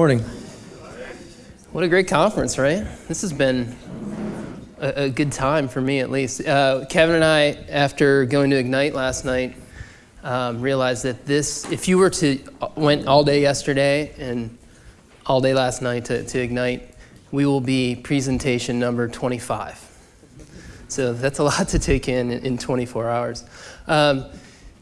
morning. What a great conference, right? This has been a, a good time for me, at least. Uh, Kevin and I, after going to Ignite last night, um, realized that this, if you were to uh, went all day yesterday and all day last night to, to Ignite, we will be presentation number 25. So that's a lot to take in in 24 hours. Um,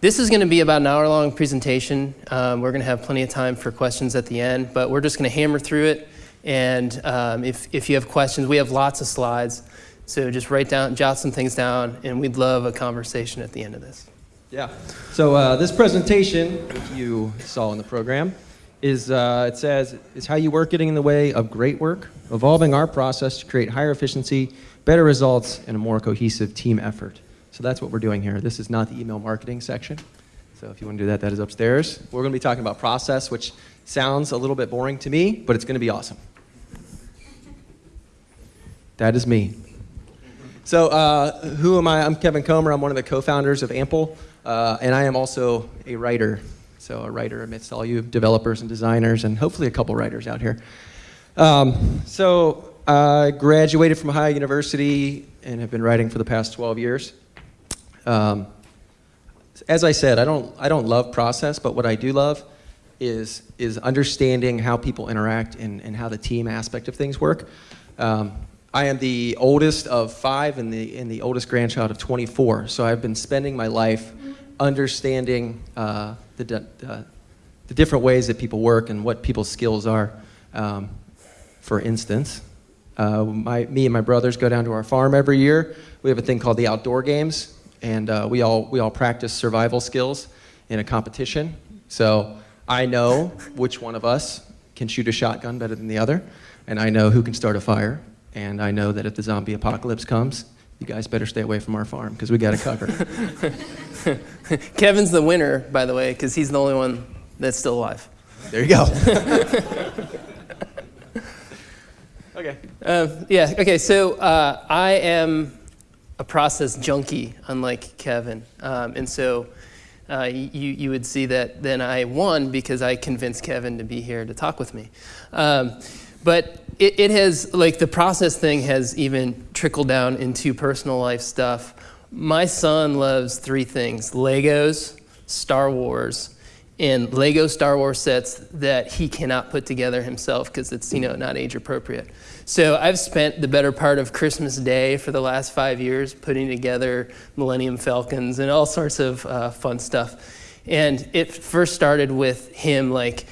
this is going to be about an hour long presentation. Um, we're going to have plenty of time for questions at the end, but we're just going to hammer through it. And um, if, if you have questions, we have lots of slides. So just write down, jot some things down, and we'd love a conversation at the end of this. Yeah. So uh, this presentation, which you saw in the program, is uh, it says is how you work getting in the way of great work, evolving our process to create higher efficiency, better results, and a more cohesive team effort. So that's what we're doing here. This is not the email marketing section. So if you want to do that, that is upstairs. We're going to be talking about process, which sounds a little bit boring to me, but it's going to be awesome. That is me. So uh, who am I? I'm Kevin Comer. I'm one of the co-founders of Ample, uh, and I am also a writer. So a writer amidst all you developers and designers, and hopefully a couple writers out here. Um, so I graduated from Ohio University and have been writing for the past 12 years. Um, as I said, I don't, I don't love process, but what I do love is, is understanding how people interact and, and how the team aspect of things work. Um, I am the oldest of five and the, and the oldest grandchild of 24, so I've been spending my life understanding uh, the, uh, the different ways that people work and what people's skills are. Um, for instance, uh, my, me and my brothers go down to our farm every year. We have a thing called the outdoor games, and uh, we, all, we all practice survival skills in a competition. So I know which one of us can shoot a shotgun better than the other, and I know who can start a fire, and I know that if the zombie apocalypse comes, you guys better stay away from our farm because we got it covered. Kevin's the winner, by the way, because he's the only one that's still alive. There you go. okay. Uh, yeah, okay, so uh, I am a process junkie, unlike Kevin. Um, and so uh, you, you would see that then I won because I convinced Kevin to be here to talk with me. Um, but it, it, has, like the process thing has even trickled down into personal life stuff. My son loves three things, Legos, Star Wars, and Lego Star Wars sets that he cannot put together himself because it's you know not age appropriate. So I've spent the better part of Christmas Day for the last five years putting together Millennium Falcons and all sorts of uh, fun stuff. And it first started with him like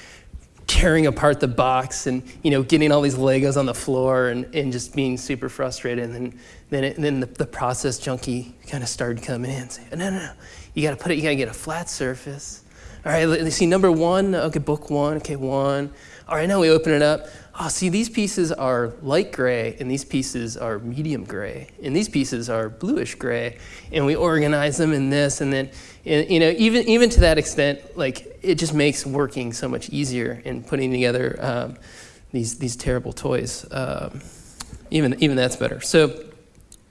tearing apart the box and you know getting all these Legos on the floor and, and just being super frustrated. And then then, it, then the, the process junkie kind of started coming in, saying, "No, no, no, you got to put it. You got to get a flat surface." All right, let's see, number one, okay, book one, okay, one. All right, now we open it up. Oh, see, these pieces are light gray, and these pieces are medium gray, and these pieces are bluish gray, and we organize them in this, and then, you know, even, even to that extent, like, it just makes working so much easier in putting together um, these, these terrible toys. Um, even, even that's better. So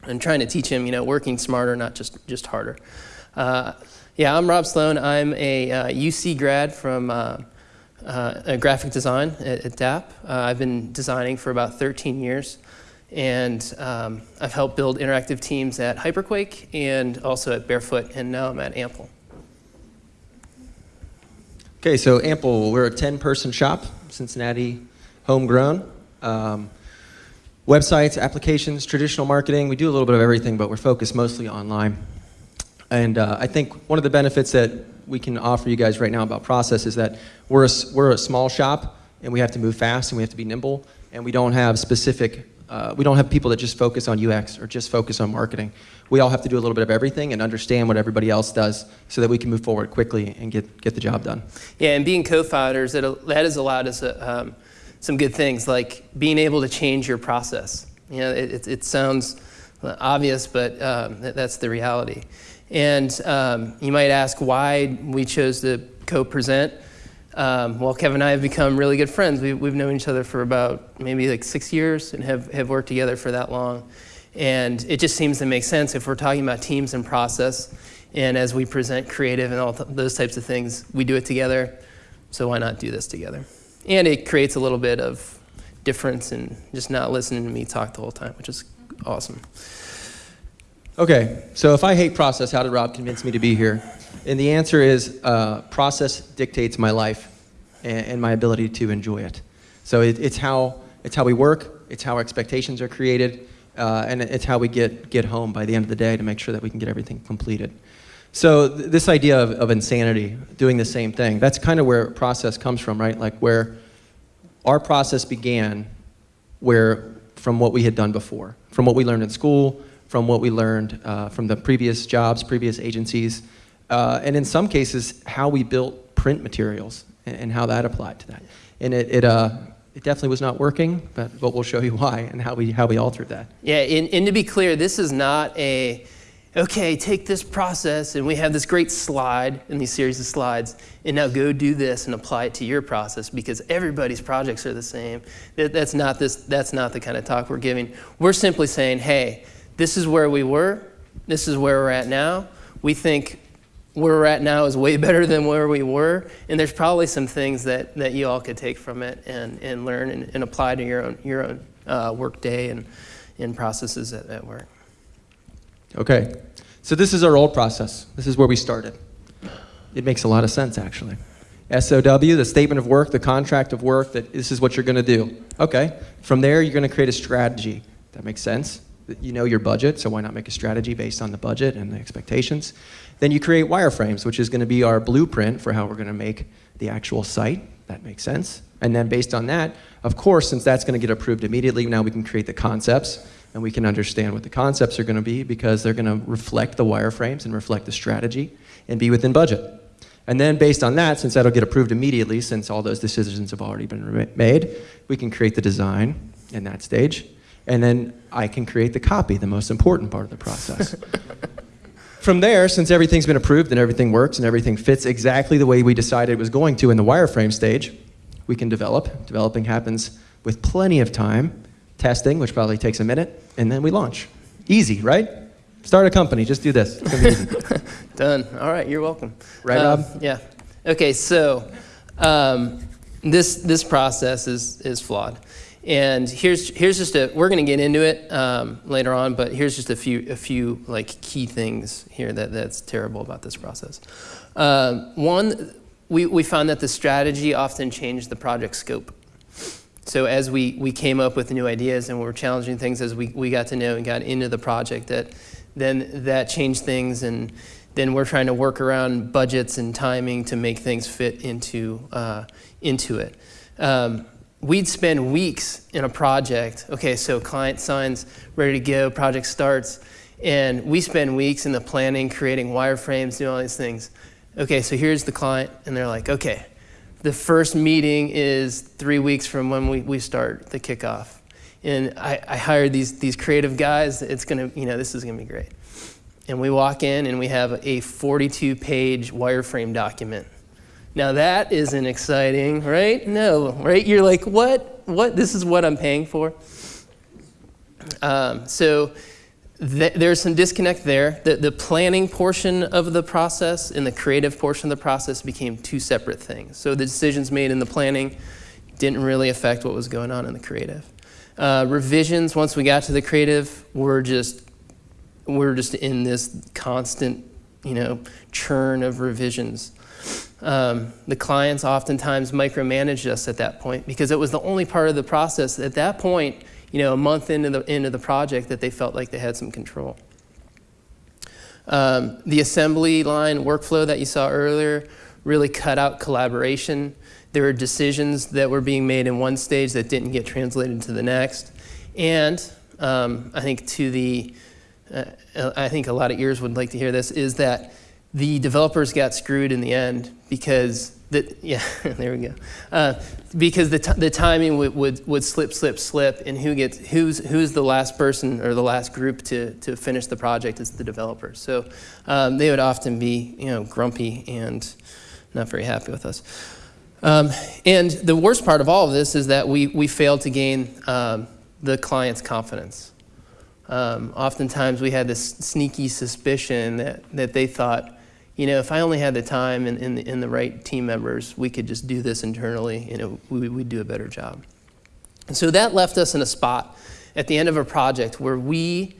I'm trying to teach him, you know, working smarter, not just, just harder. Uh, yeah, I'm Rob Sloan. I'm a uh, UC grad from uh, uh, graphic design at, at DAAP. Uh, I've been designing for about 13 years, and um, I've helped build interactive teams at Hyperquake and also at Barefoot, and now I'm at Ample. Okay, so Ample, we're a 10-person shop, Cincinnati, homegrown. Um, websites, applications, traditional marketing. We do a little bit of everything, but we're focused mostly online. And uh, I think one of the benefits that we can offer you guys right now about process is that we're a, we're a small shop and we have to move fast and we have to be nimble and we don't have specific, uh, we don't have people that just focus on UX or just focus on marketing. We all have to do a little bit of everything and understand what everybody else does so that we can move forward quickly and get, get the job done. Yeah, and being co-founders, that has allowed us uh, um, some good things like being able to change your process. You know, it, it, it sounds obvious, but um, that's the reality. And um, you might ask why we chose to co-present. Um, well, Kevin and I have become really good friends. We, we've known each other for about maybe like six years and have, have worked together for that long. And it just seems to make sense if we're talking about teams and process. And as we present creative and all th those types of things, we do it together. So why not do this together? and it creates a little bit of difference in just not listening to me talk the whole time, which is awesome. Okay, so if I hate process, how did Rob convince me to be here? And the answer is uh, process dictates my life and, and, my ability to enjoy it. So it, it's, how, it's how we work, it's how expectations are created, uh, and it's how we get, get home by the end of the day to make sure that we can get everything completed. So th this idea of, of insanity, doing the same thing, that's kind of where process comes from, right? Like where our process began where from what we had done before, from what we learned in school, from what we learned uh, from the previous jobs, previous agencies, uh, and in some cases, how we built print materials and, and how that applied to that. And it, it, uh, it definitely was not working, but, but we'll show you why and how we, how we altered that. Yeah, and, and to be clear, this is not a, okay, take this process and we have this great slide in these series of slides, and now go do this and apply it to your process because everybody's projects are the same. That, that's, not this, that's not the kind of talk we're giving. We're simply saying, hey, this is where we were, this is where we're at now. We think where we're at now is way better than where we were, and there's probably some things that, that you all could take from it and, and learn and, and apply to your own, your own uh, work day and, and processes at, at work. Okay, so this is our old process. This is where we started. It makes a lot of sense, actually. SOW, the statement of work, the contract of work, that this is what you're going to do. Okay, from there, you're going to create a strategy. That makes sense you know your budget, so why not make a strategy based on the budget and the expectations? Then you create wireframes, which is going to be our blueprint for how we're going to make the actual site. That makes sense. And then based on that, of course, since that's going to get approved immediately, now we can create the concepts and we can understand what the concepts are going to be because they're going to reflect the wireframes and reflect the strategy and be within budget. And then based on that, since that'll get approved immediately, since all those decisions have already been made, we can create the design in that stage and then I can create the copy, the most important part of the process. From there, since everything's been approved and everything works and everything fits exactly the way we decided it was going to in the wireframe stage, we can develop. Developing happens with plenty of time, testing, which probably takes a minute, and then we launch. Easy, right? Start a company, just do this. Done. All right, you're welcome. Right, um, Rob? Yeah. Okay, so um, this, this process is, is flawed. And here's, here's just a, we're going to get into it um, later on, but here's just a few, a few like key things here that, that's terrible about this process. Um, one, we, we found that the strategy often changed the project scope. So as we, we came up with new ideas and we were challenging things as we, we got to know and got into the project, that then that changed things and then we're trying to work around budgets and timing to make things fit into, uh, into it. Um, we'd spend weeks in a project. Okay, so client signs, ready to go, project starts, and we spend weeks in the planning, creating wireframes, doing all these things. Okay, so here's the client, and they're like, okay, the first meeting is three weeks from when we, we start the kickoff. And I, I hired these, these creative guys. It's gonna, you know, this is gonna be great. And we walk in and we have a 42 page wireframe document now that isn't exciting, right? No, right? You're like, what? What? This is what I'm paying for? Um, so th there's some disconnect there. The, the planning portion of the process and the creative portion of the process became two separate things. So the decisions made in the planning didn't really affect what was going on in the creative. Uh, revisions, once we got to the creative, were just, we're just in this constant, you know, churn of revisions. Um, the clients oftentimes micromanaged us at that point because it was the only part of the process at that point, you know, a month into the, into the project that they felt like they had some control. Um, the assembly line workflow that you saw earlier really cut out collaboration. There were decisions that were being made in one stage that didn't get translated to the next. And um, I think to the, uh, I think a lot of ears would like to hear this, is that the developers got screwed in the end because the, yeah, there we go. Uh, because the, the timing would, would, would slip, slip, slip, and who gets, who's, who's the last person or the last group to, to finish the project is the developers. So um, they would often be, you know, grumpy and not very happy with us. Um, and the worst part of all of this is that we, we failed to gain um, the client's confidence. Um, oftentimes we had this sneaky suspicion that, that they thought you know, if I only had the time and, and, the, and the right team members, we could just do this internally and it, we, we'd do a better job. And so that left us in a spot at the end of a project where we,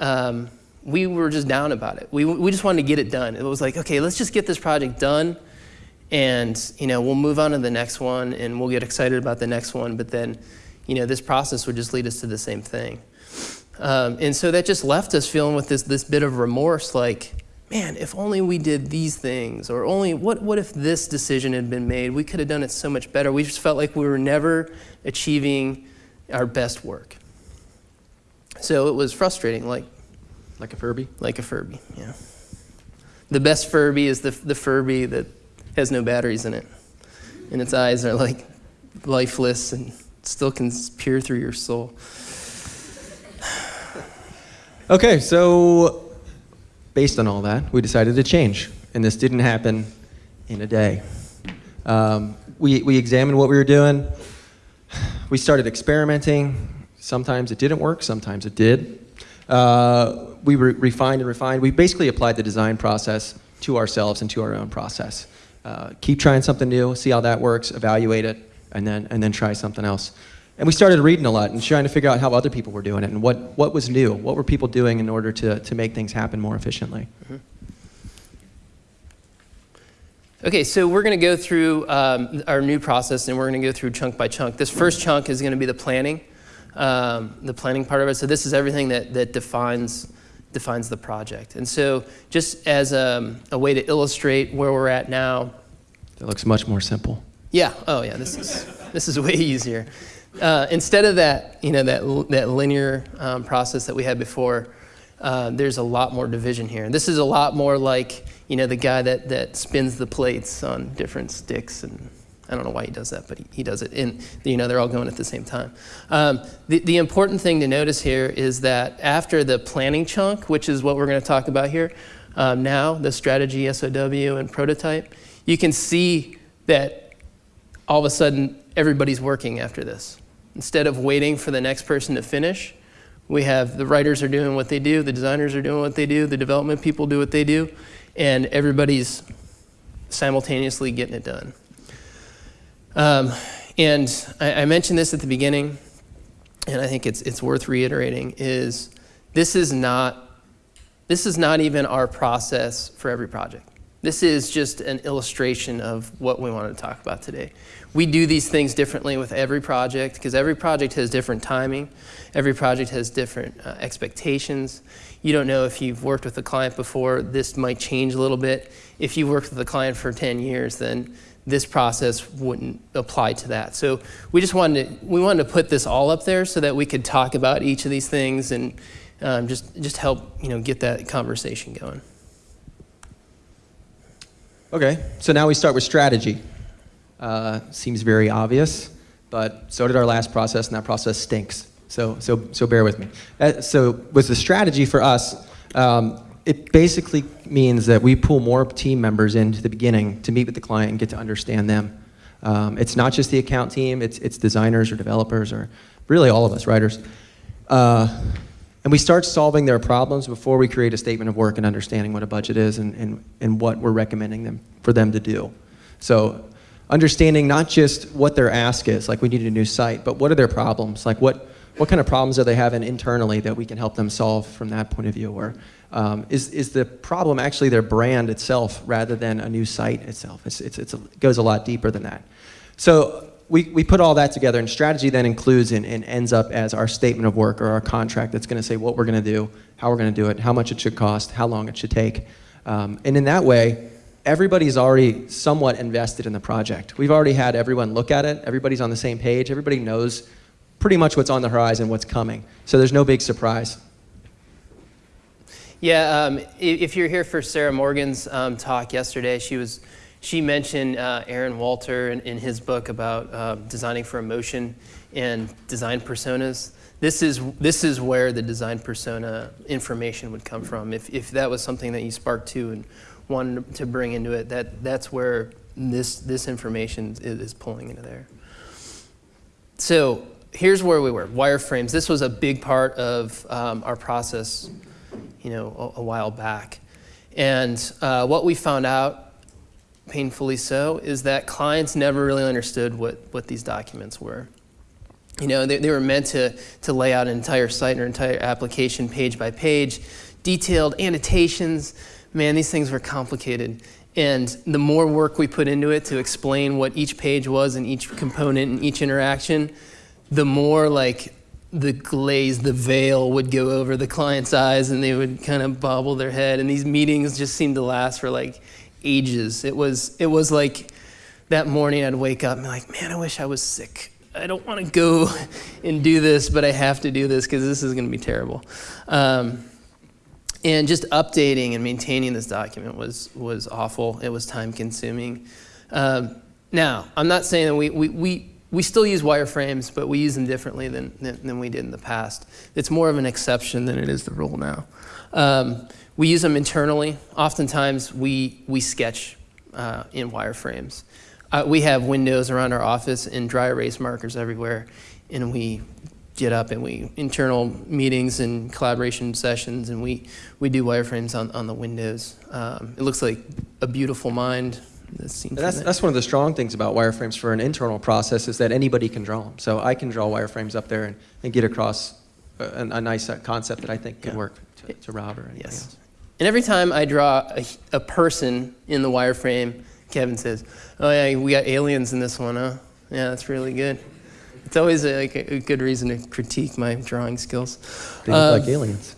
um, we were just down about it. We, we just wanted to get it done. It was like, okay, let's just get this project done and, you know, we'll move on to the next one and we'll get excited about the next one. But then, you know, this process would just lead us to the same thing. Um, and so that just left us feeling with this, this bit of remorse like, man, if only we did these things, or only what, what if this decision had been made? We could have done it so much better. We just felt like we were never achieving our best work. So it was frustrating, like, Like a Furby? like a Furby, yeah. The best Furby is the, the Furby that has no batteries in it, and its eyes are like lifeless and still can peer through your soul. Okay, so based on all that, we decided to change, and this didn't happen in a day. Um, we, we examined what we were doing. We started experimenting. Sometimes it didn't work, sometimes it did. Uh, we re- refined and refined. We basically applied the design process to ourselves and to our own process. Uh, keep trying something new, see how that works, evaluate it, and then, and then try something else. And we started reading a lot and trying to figure out how other people were doing it and what, what was new. What were people doing in order to, to make things happen more efficiently? Okay, so we're going to go through um, our new process and we're going to go through chunk by chunk. This first chunk is going to be the planning, um, the planning part of it. So this is everything that, that defines, defines the project. And so just as a, a way to illustrate where we're at now, It looks much more simple. yeah, oh yeah, this is, this is way easier. Uh, instead of that, you know, that, that linear um, process that we had before, uh, there's a lot more division here. This is a lot more like, you know, the guy that, that spins the plates on different sticks and I don't know why he does that, but he, he does it. And, you know, they're all going at the same time. Um, the, the important thing to notice here is that after the planning chunk, which is what we're going to talk about here, um, now, the strategy, SOW, and prototype, you can see that all of a sudden everybody's working after this. Instead of waiting for the next person to finish, we have the writers are doing what they do, the designers are doing what they do, the development people do what they do, and everybody's simultaneously getting it done. Um, and I, I mentioned this at the beginning, and I think it's, it's worth reiterating, is this is not this is not even our process for every project. This is just an illustration of what we want to talk about today. We do these things differently with every project because every project has different timing. Every project has different uh, expectations. You don't know if you've worked with a client before, this might change a little bit. If you worked with a client for 10 years, then this process wouldn't apply to that. So we just wanted to, we wanted to put this all up there so that we could talk about each of these things and um, just, just help you know, get that conversation going. Okay, so now we start with strategy. Uh, seems very obvious, but so did our last process, and that process stinks. So, so, so bear with me. Uh, so, with the strategy for us, um, it basically means that we pull more team members into the beginning to meet with the client and get to understand them. Um, it's not just the account team; it's it's designers or developers or really all of us writers. Uh, and we start solving their problems before we create a statement of work and understanding what a budget is and, and, and what we're recommending them for them to do. So understanding not just what their ask is, like we need a new site, but what are their problems? Like what, what kind of problems are they having internally that we can help them solve from that point of view? Or um, is, is the problem actually their brand itself rather than a new site itself? It's, it's, it's a, it goes a lot deeper than that. So we, we put all that together, and strategy then includes and, and ends up as our statement of work or our contract that's going to say what we're going to do, how we're going to do it, how much it should cost, how long it should take. Um, and in that way, everybody's already somewhat invested in the project. We've already had everyone look at it, everybody's on the same page, everybody knows pretty much what's on the horizon, what's coming. So there's no big surprise. Yeah, um, if you're here for Sarah Morgan's um, talk yesterday, she was she mentioned uh, Aaron Walter in, in his book about uh, designing for emotion and design personas. This is this is where the design persona information would come from. If if that was something that you sparked to and wanted to bring into it, that that's where this this information is, is pulling into there. So here's where we were wireframes. This was a big part of um, our process, you know, a, a while back. And uh, what we found out, painfully so, is that clients never really understood what, what these documents were. You know, they, they were meant to, to lay out an entire site or entire application page by page, detailed annotations. Man, these things were complicated. And the more work we put into it to explain what each page was and each component and each interaction, the more like the glaze, the veil would go over the client's eyes and they would kind of bobble their head. And these meetings just seemed to last for like ages. It was, it was like that morning I'd wake up and be like, man, I wish I was sick. I don't want to go and do this, but I have to do this because this is going to be terrible. Um, and just updating and maintaining this document was, was awful. It was time consuming. Um, now, I'm not saying that we, we, we, we still use wireframes, but we use them differently than, than, than, we did in the past. It's more of an exception than it is the rule now. Um, we use them internally. Oftentimes, we, we sketch uh, in wireframes. Uh, we have windows around our office and dry erase markers everywhere, and we get up and we internal meetings and collaboration sessions, and we, we do wireframes on, on the windows. Um, it looks like a beautiful mind. That's, that's one of the strong things about wireframes for an internal process is that anybody can draw them. So I can draw wireframes up there and, and get across a, a nice concept that I think could yeah. work to, to Rob or anything yes. else. And every time I draw a, a person in the wireframe, Kevin says, oh yeah, we got aliens in this one, huh? Yeah, that's really good. It's always a, like a, good reason to critique my drawing skills. They look um, like aliens.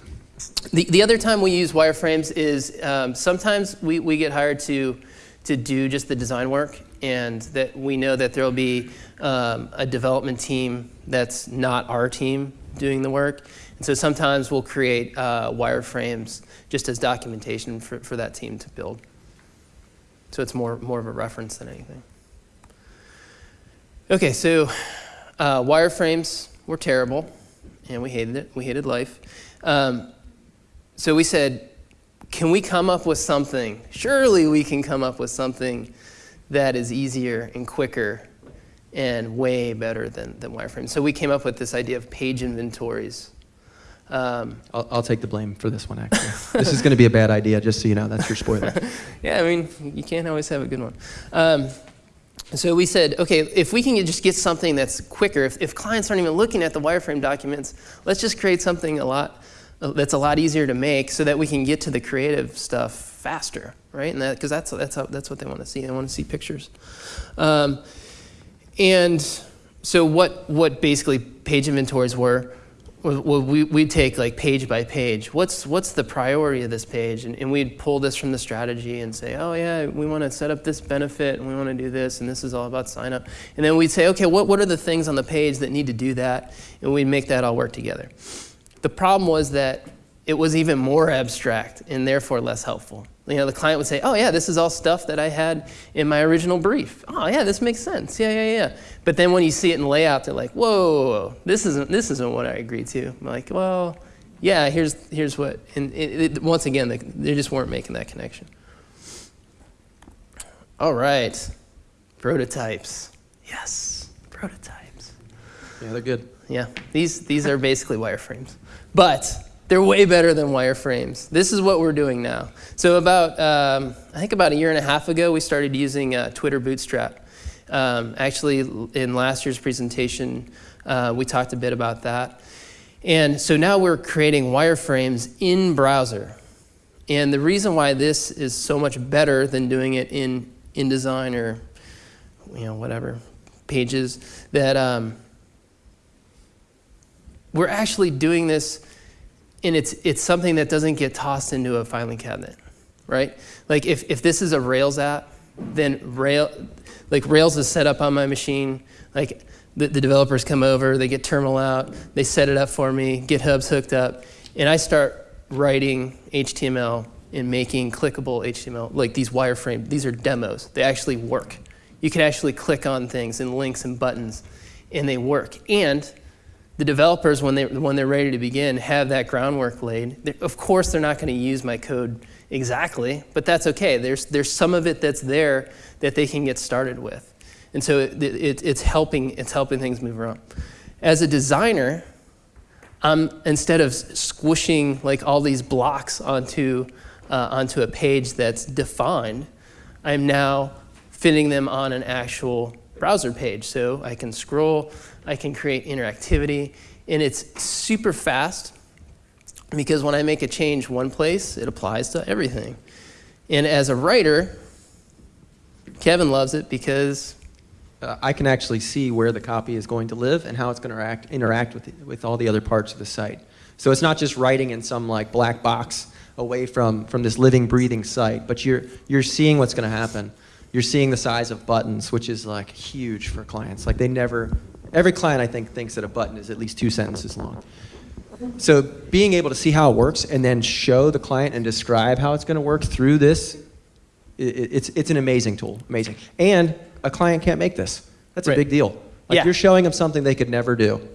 The, the other time we use wireframes is um, sometimes we, we get hired to, to do just the design work and that we know that there'll be um, a development team that's not our team doing the work. And so sometimes we'll create uh, wireframes just as documentation for, for that team to build. So it's more, more of a reference than anything. Okay, so uh, wireframes were terrible, and we hated it. We hated life. Um, so we said, can we come up with something? Surely we can come up with something that is easier and quicker and way better than, than wireframes. So we came up with this idea of page inventories. Um, I'll, I'll, take the blame for this one, actually. this is going to be a bad idea, just so you know. That's your spoiler. yeah, I mean, you can't always have a good one. Um, so we said, okay, if we can just get something that's quicker, if, if clients aren't even looking at the wireframe documents, let's just create something a lot uh, that's a lot easier to make so that we can get to the creative stuff faster, right? And because that, that's, that's, how, that's what they want to see. They want to see pictures. Um, and so what, what basically page inventories were well, we, we'd take like page by page. What's, what's the priority of this page? And, and we'd pull this from the strategy and say, oh yeah, we want to set up this benefit and we want to do this and this is all about sign up. And then we'd say, okay, what, what are the things on the page that need to do that? And we'd make that all work together. The problem was that it was even more abstract and therefore less helpful. You know, the client would say, oh yeah, this is all stuff that I had in my original brief. Oh yeah, this makes sense. Yeah, yeah, yeah. But then when you see it in layout, they're like, whoa, this isn't, this isn't what I agreed to. I'm like, well, yeah, here's, here's what. And it, it, once again, they, they just weren't making that connection. All right, prototypes. Yes, prototypes. Yeah, they're good. Yeah, these, these are basically wireframes. But they're way better than wireframes. This is what we're doing now. So about, um, I think about a year and a half ago, we started using uh, Twitter Bootstrap. Um, actually, in last year's presentation, uh, we talked a bit about that. And so now we're creating wireframes in browser. And the reason why this is so much better than doing it in InDesign or, you know, whatever, pages, that um, we're actually doing this and it's, it's something that doesn't get tossed into a filing cabinet, right? Like if, if this is a Rails app, then Rail, like Rails is set up on my machine, like the, the developers come over, they get terminal out, they set it up for me, GitHub's hooked up, and I start writing HTML and making clickable HTML, like these wireframe, these are demos, they actually work. You can actually click on things and links and buttons, and they work. And the developers, when, they, when they're ready to begin, have that groundwork laid. They're, of course, they're not going to use my code exactly, but that's okay. There's, there's some of it that's there that they can get started with. And so it, it, it's, helping, it's helping things move around. As a designer, I'm, instead of squishing like all these blocks onto uh, onto a page that's defined, I'm now fitting them on an actual browser page. So I can scroll, I can create interactivity, and it's super fast because when I make a change one place, it applies to everything. And as a writer, Kevin loves it because uh, I can actually see where the copy is going to live and how it's going to interact, interact with, with all the other parts of the site. So it's not just writing in some like black box away from, from this living, breathing site, but you're, you're seeing what's going to happen. You're seeing the size of buttons, which is like huge for clients. Like they never, every client I think thinks that a button is at least two sentences long. So being able to see how it works and then show the client and describe how it's going to work through this, it, it's, it's an amazing tool, amazing. And a client can't make this. That's a big deal. Like Yeah. you're showing them something they could never do.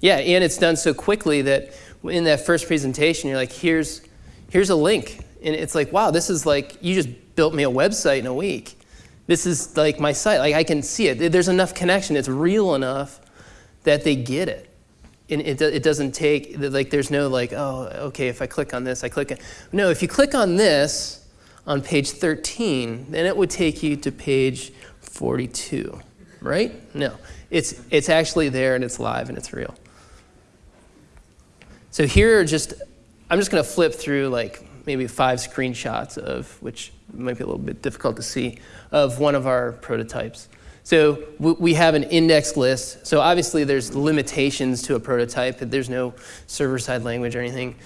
Yeah, and it's done so quickly that in that first presentation, you're like, here's, here's a link. And it's like, wow, this is like, you just built me a website in a week. This is like my site. Like, I can see it. There's enough connection. It's real enough that they get it. And it, it doesn't take, like, there's no like, oh, okay, if I click on this, I click it. No, if you click on this on page 13, then it would take you to page 42, right? No, it's, it's actually there and it's live and it's real. So here are just, I'm just going to flip through like maybe five screenshots of, which might be a little bit difficult to see, of one of our prototypes. So we have an index list. So obviously there's limitations to a prototype. There's no server-side language or anything.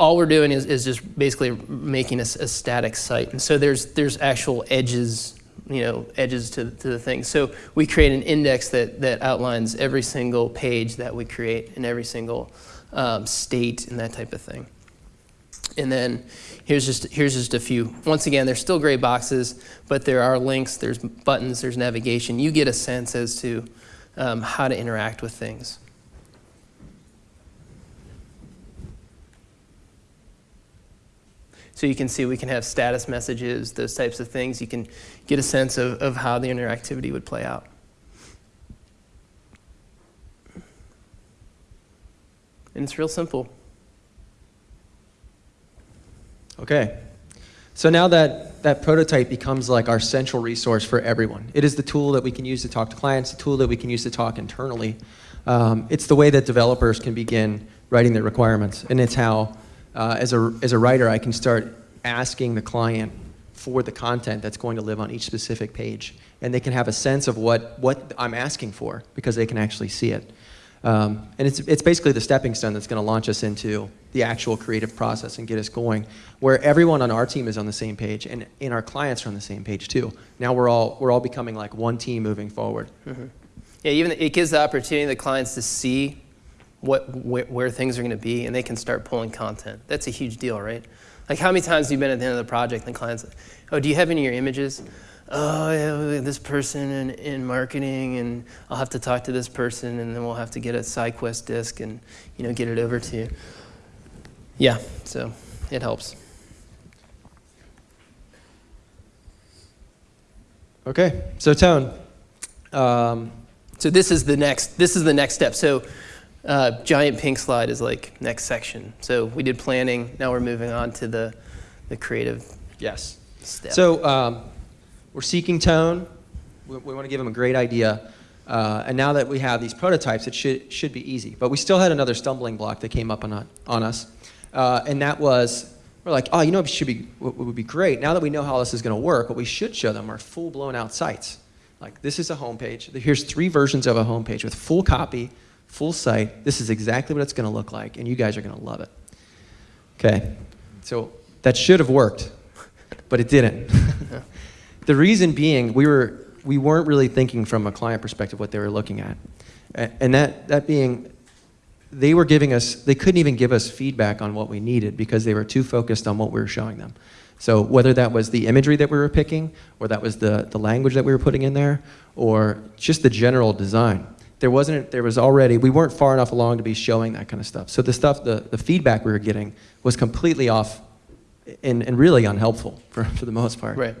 All we're doing is, is just basically making a static site. And so there's, there's actual edges, you know, edges to, to the thing. So we create an index that, that outlines every single page that we create and every single um, state and that type of thing. And then here's just, here's just a few. Once again, they're still gray boxes, but there are links, there's buttons, there's navigation. You get a sense as to um, how to interact with things. So you can see we can have status messages, those types of things. You can get a sense of, of how the interactivity would play out. And it's real simple. Okay. So now that that prototype becomes like our central resource for everyone. It is the tool that we can use to talk to clients, the tool that we can use to talk internally. Um, it's the way that developers can begin writing their requirements. And it's how, uh, as, a, as a writer, I can start asking the client for the content that's going to live on each specific page. And they can have a sense of what, what I'm asking for because they can actually see it. Um, and it's, it's basically the stepping stone that's going to launch us into the actual creative process and get us going, where everyone on our team is on the same page and, and our clients are on the same page too. Now we're all, we're all becoming like one team moving forward. Yeah, even it gives the opportunity to the clients to see what where, where things are going to be, and they can start pulling content. That's a huge deal, right? Like how many times have you been at the end of the project and the clients, oh, do you have any of your images? Oh, yeah, this person in, in marketing, and I'll have to talk to this person, and then we'll have to get a SideQuest disk and you know get it over to you. Yeah, so it helps. Okay, so Tone, um, So this is the next. This is the next step. So uh, giant pink slide is like next section. So we did planning. Now we're moving on to the the creative yes. step. So um, we're seeking tone. We, we want to give them a great idea. Uh, and now that we have these prototypes, it should, should be easy. But we still had another stumbling block that came up on, on us. Uh, and that was, we're like, oh, you know what should be, what would be great? Now that we know how this is going to work, what we should show them are full blown out sites. Like, this is a homepage. Here's three versions of a homepage with full copy, full site. This is exactly what it's going to look like, and you guys are going to love it. Okay, so that should have worked, but it didn't. the reason being, we, were, we weren't really thinking from a client perspective what they were looking at. And that, that being, they were giving us, they couldn't even give us feedback on what we needed because they were too focused on what we were showing them. So whether that was the imagery that we were picking, or that was the, the language that we were putting in there, or just the general design, there wasn't, there was already, we weren't far enough along to be showing that kind of stuff. So the stuff, the, the feedback we were getting was completely off and, and really unhelpful for, for the most part. right.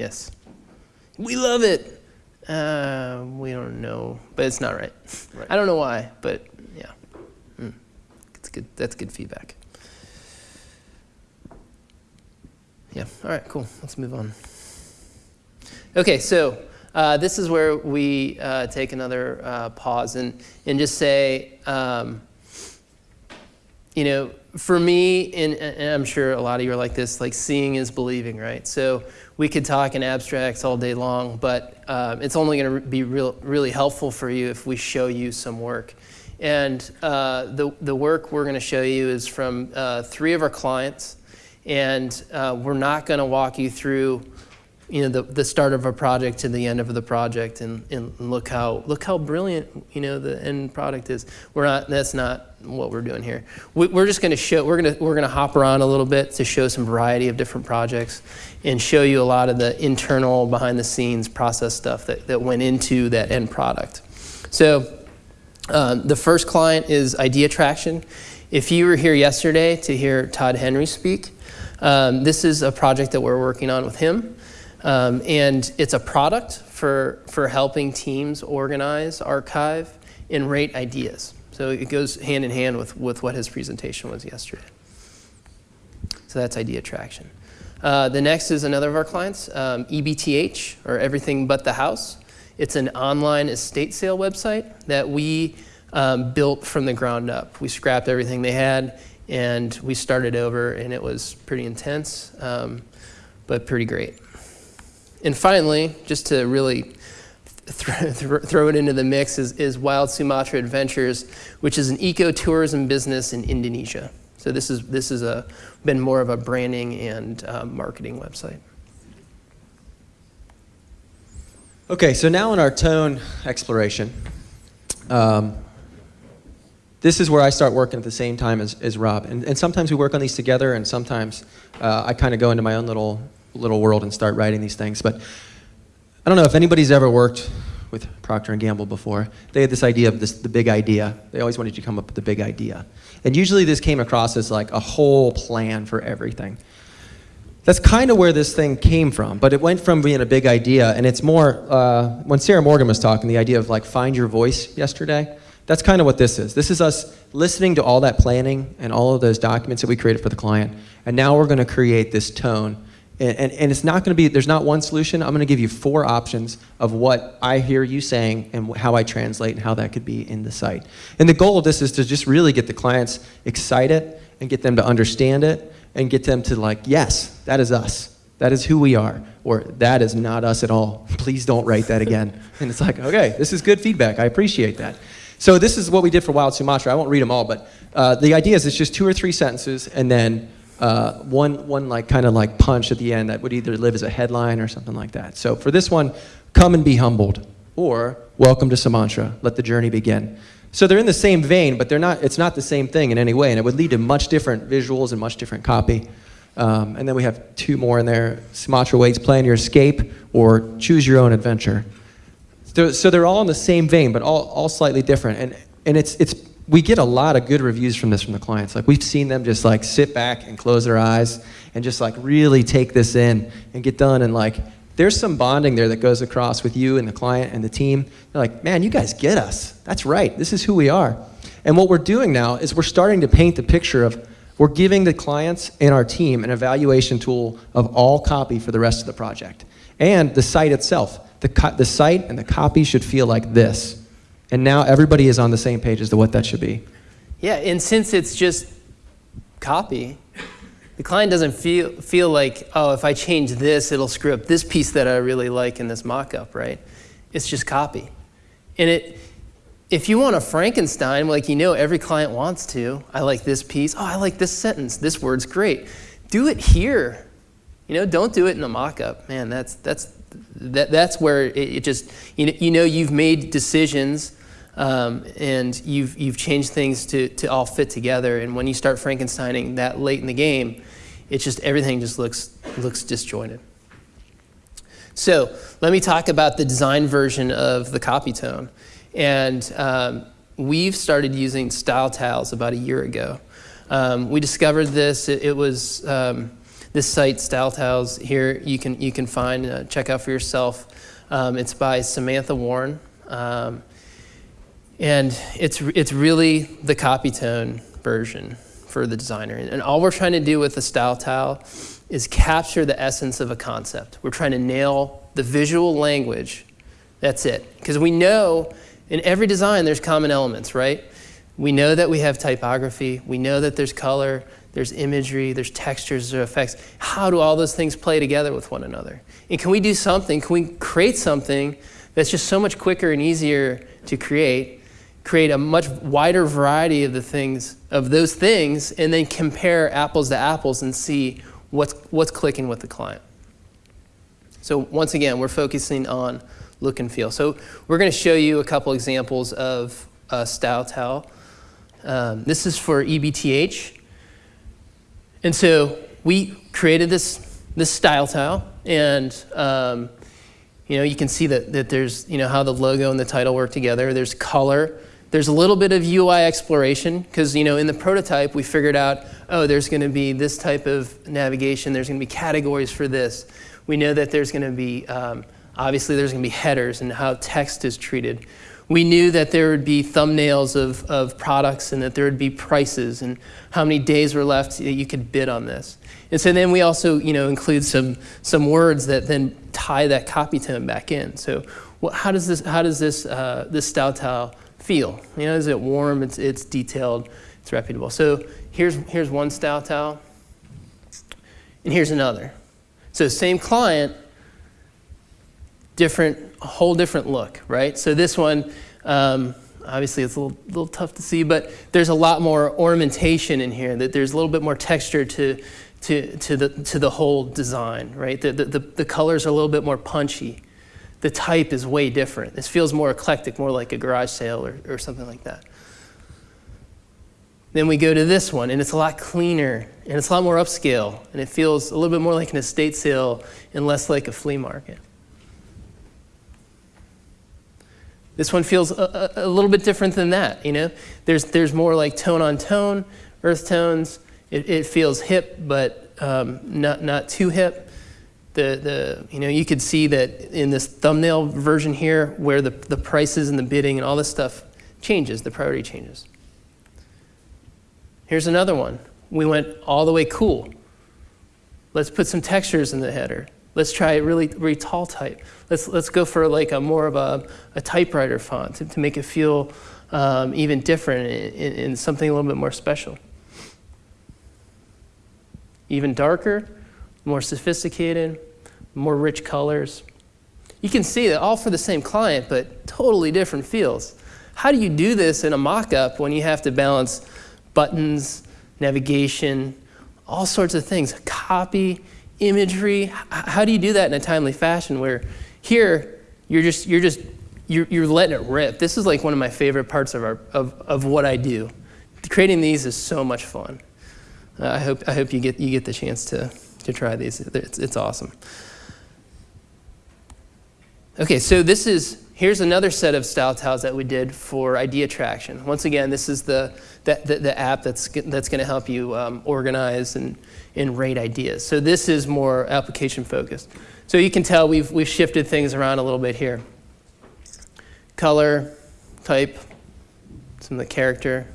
Yes. We love it. Uh, we don't know, but it's not right. Right. I don't know why, but yeah, mm. it's good. That's good feedback. Yeah, all right, cool. Let's move on. Okay, so uh, this is where we uh, take another uh, pause and, and just say, um, you know, for me, and, and, I'm sure a lot of you are like this, like seeing is believing, right? So we could talk in abstracts all day long, but um, it's only going to be real, really helpful for you if we show you some work. And uh, the, the work we're going to show you is from uh, three of our clients, and uh, we're not going to walk you through you know, the, the start of a project to the end of the project and, and look how look how brilliant you know the end product is. We're not that's not what we're doing here. We, are just going to show we're going to we're going to hop around a little bit to show some variety of different projects and show you a lot of the internal behind the scenes process stuff that, that went into that end product. So um, the first client is Idea Traction. If you were here yesterday to hear Todd Henry speak, um, this is a project that we're working on with him. Um, and it's a product for, for helping teams organize, archive, and rate ideas. So it goes hand in hand with, with what his presentation was yesterday. So that's idea traction. Uh, the next is another of our clients, um, EBTH, or Everything But the House. It's an online estate sale website that we um, built from the ground up. We scrapped everything they had and we started over and it was pretty intense, um, but pretty great. And finally, just to really th th throw it into the mix, is, is Wild Sumatra Adventures, which is an ecotourism business in Indonesia. So this is this is a been more of a branding and uh, marketing website. Okay, so now in our tone exploration, um, this is where I start working at the same time as, as Rob. And, and sometimes we work on these together, and sometimes uh, I kind of go into my own little little world and start writing these things. But I don't know if anybody's ever worked with Procter & Gamble before. They had this idea of this, the big idea. They always wanted you to come up with the big idea. And usually this came across as like a whole plan for everything. That's kind of where this thing came from, but it went from being a big idea, and it's more, uh, when Sarah Morgan was talking, the idea of like find your voice yesterday, that's kind of what this is. This is us listening to all that planning and all of those documents that we created for the client, and now we're going to create this tone and, and, and it's not going to be, there's not one solution. I'm going to give you four options of what I hear you saying and how I translate and how that could be in the site. And the goal of this is to just really get the clients excited and get them to understand it and get them to like, yes, that is us. That is who we are. Or that is not us at all. Please don't write that again. and it's like, okay, this is good feedback. I appreciate that. So this is what we did for Wild Sumatra. I won't read them all, but uh, the idea is it's just two or three sentences and then uh, one, one like kind of like punch at the end that would either live as a headline or something like that. So for this one, come and be humbled, or welcome to Sumatra, let the journey begin. So they're in the same vein, but they're not, it's not the same thing in any way, and it would lead to much different visuals and much different copy. Um, and then we have two more in there, Sumatra waits, plan your escape, or choose your own adventure. So, so they're all in the same vein, but all, all slightly different. And, and it's, it's we get a lot of good reviews from this from the clients. Like we've seen them just like sit back and close their eyes and just like really take this in and get done. And like there's some bonding there that goes across with you and the client and the team. They're like, man, you guys get us. That's right. This is who we are. And what we're doing now is we're starting to paint the picture of we're giving the clients and our team an evaluation tool of all copy for the rest of the project. And the site itself. The, the site and the copy should feel like this. And now everybody is on the same page as to what that should be. Yeah, and since it's just copy, the client doesn't feel, feel like, oh, if I change this, it'll screw up this piece that I really like in this mock-up, right? It's just copy. And it, if you want a Frankenstein, like you know every client wants to, I like this piece, oh, I like this sentence, this word's great. Do it here. You know, don't do it in a mock-up. Man, that's, that's, that, that's where it, it just, you know, you know you've made decisions um, and you've, you've changed things to, to all fit together. And when you start Frankensteining that late in the game, it's just everything just looks, looks disjointed. So let me talk about the design version of the copy tone. And um, we've started using style tiles about a year ago. Um, we discovered this, it, it was um, this site, Style Tiles, here you can, you can find, uh, check out for yourself. Um, it's by Samantha Warren. And it's, it's really the copy tone version for the designer. And all we're trying to do with the style tile is capture the essence of a concept. We're trying to nail the visual language. That's it. Because we know in every design there's common elements, right? We know that we have typography. We know that there's color, there's imagery, there's textures, there's effects. How do all those things play together with one another? And can we do something? Can we create something that's just so much quicker and easier to create? Create a much wider variety of the things, of those things, and then compare apples to apples and see what's, what's clicking with the client. So once again, we're focusing on look and feel. So we're going to show you a couple examples of uh, style tile. Um, this is for EBTH. And so we created this, this style tile, and um, you know, you can see that, that there's, you know, how the logo and the title work together. There's color. There's a little bit of UI exploration because, you know, in the prototype, we figured out, oh, there's going to be this type of navigation. There's going to be categories for this. We know that there's going to be, um, obviously, there's going to be headers and how text is treated we knew that there would be thumbnails of, of products and that there would be prices and how many days were left that you could bid on this. And so then we also you know, include some, some words that then tie that copy tone back in. So how does this, how does this, uh, this style tile feel? You know, is it warm, it's, it's detailed, it's reputable. So here's, here's one style tile, and here's another. So same client, different, a whole different look, right? So this one, um, obviously it's a little, little tough to see, but there's a lot more ornamentation in here, that there's a little bit more texture to, to, to, the, to the whole design, right? The, the, the colors are a little bit more punchy. The type is way different. This feels more eclectic, more like a garage sale or, or something like that. Then we go to this one, and it's a lot cleaner, and it's a lot more upscale, and it feels a little bit more like an estate sale and less like a flea market. This one feels a, a, a, little bit different than that, you know? There's, there's more like tone on tone, earth tones. It, it feels hip, but um, not, not too hip. The, the, you know, you could see that in this thumbnail version here where the, the prices and the bidding and all this stuff changes, the priority changes. Here's another one. We went all the way cool. Let's put some textures in the header. Let's try really, really tall type. Let's, let's go for like a more of a, a typewriter font to, to make it feel um, even different and, something a little bit more special. Even darker, more sophisticated, more rich colors. You can see that all for the same client, but totally different feels. How do you do this in a mock-up when you have to balance buttons, navigation, all sorts of things, copy, imagery. How do you do that in a timely fashion where here you're just, you're just, you're, you're letting it rip. This is like one of my favorite parts of, our, of, of what I do. Creating these is so much fun. Uh, I hope, I hope you, get, you get the chance to, to try these. It's, it's awesome. Okay, so this is, here's another set of style tiles that we did for idea traction. Once again, this is the, the, the, the app that's, that's going to help you um, organize and, and rate ideas. So this is more application focused. So you can tell we've, we've shifted things around a little bit here. Color, type, some of the character,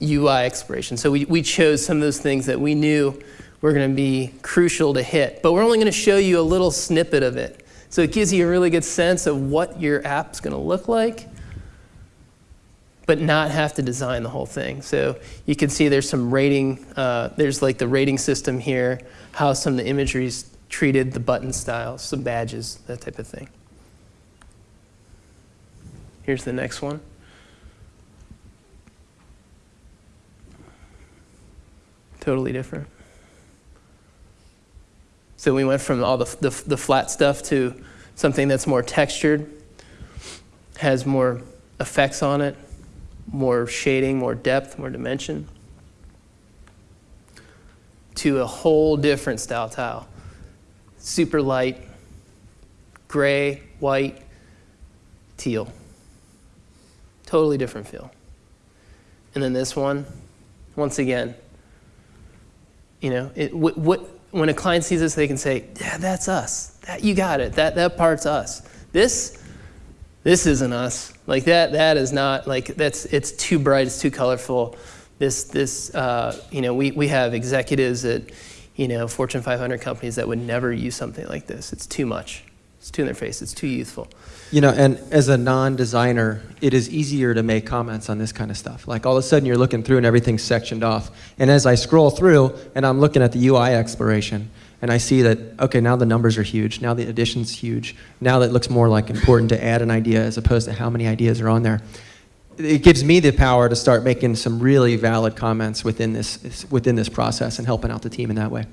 UI exploration. So we, we chose some of those things that we knew were going to be crucial to hit. But we're only going to show you a little snippet of it. So it gives you a really good sense of what your app's going to look like but not have to design the whole thing. So you can see there's some rating, uh, there's like the rating system here, how some of the imagery's treated, the button styles, some badges, that type of thing. Here's the next one. Totally different. So we went from all the, the, the flat stuff to something that's more textured, has more effects on it, more shading, more depth, more dimension, to a whole different style tile. Super light, gray, white, teal. Totally different feel. And then this one, once again, you know, it, what, what, when a client sees this, they can say, yeah, that's us. That, you got it. That, that part's us. This, this isn't us. Like that, that is not, like that's, it's too bright, it's too colorful. This, this uh, you know, we, we have executives at you know, Fortune 500 companies that would never use something like this. It's too much. It's too in their face. It's too youthful. You know, and as a non-designer, it is easier to make comments on this kind of stuff. Like all of a sudden you're looking through and everything's sectioned off. And as I scroll through and I'm looking at the UI exploration, and I see that, okay, now the numbers are huge, now the addition's huge, now that looks more like important to add an idea as opposed to how many ideas are on there. It gives me the power to start making some really valid comments within this, within this process and helping out the team in that way.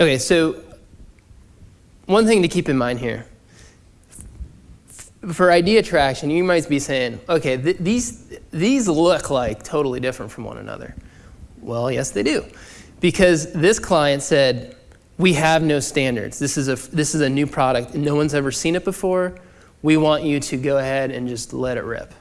Okay, so one thing to keep in mind here. For idea traction, you might be saying, okay, th these, these look like totally different from one another. Well, yes, they do. Because this client said, we have no standards. This is, a, this is a new product. No one's ever seen it before. We want you to go ahead and just let it rip.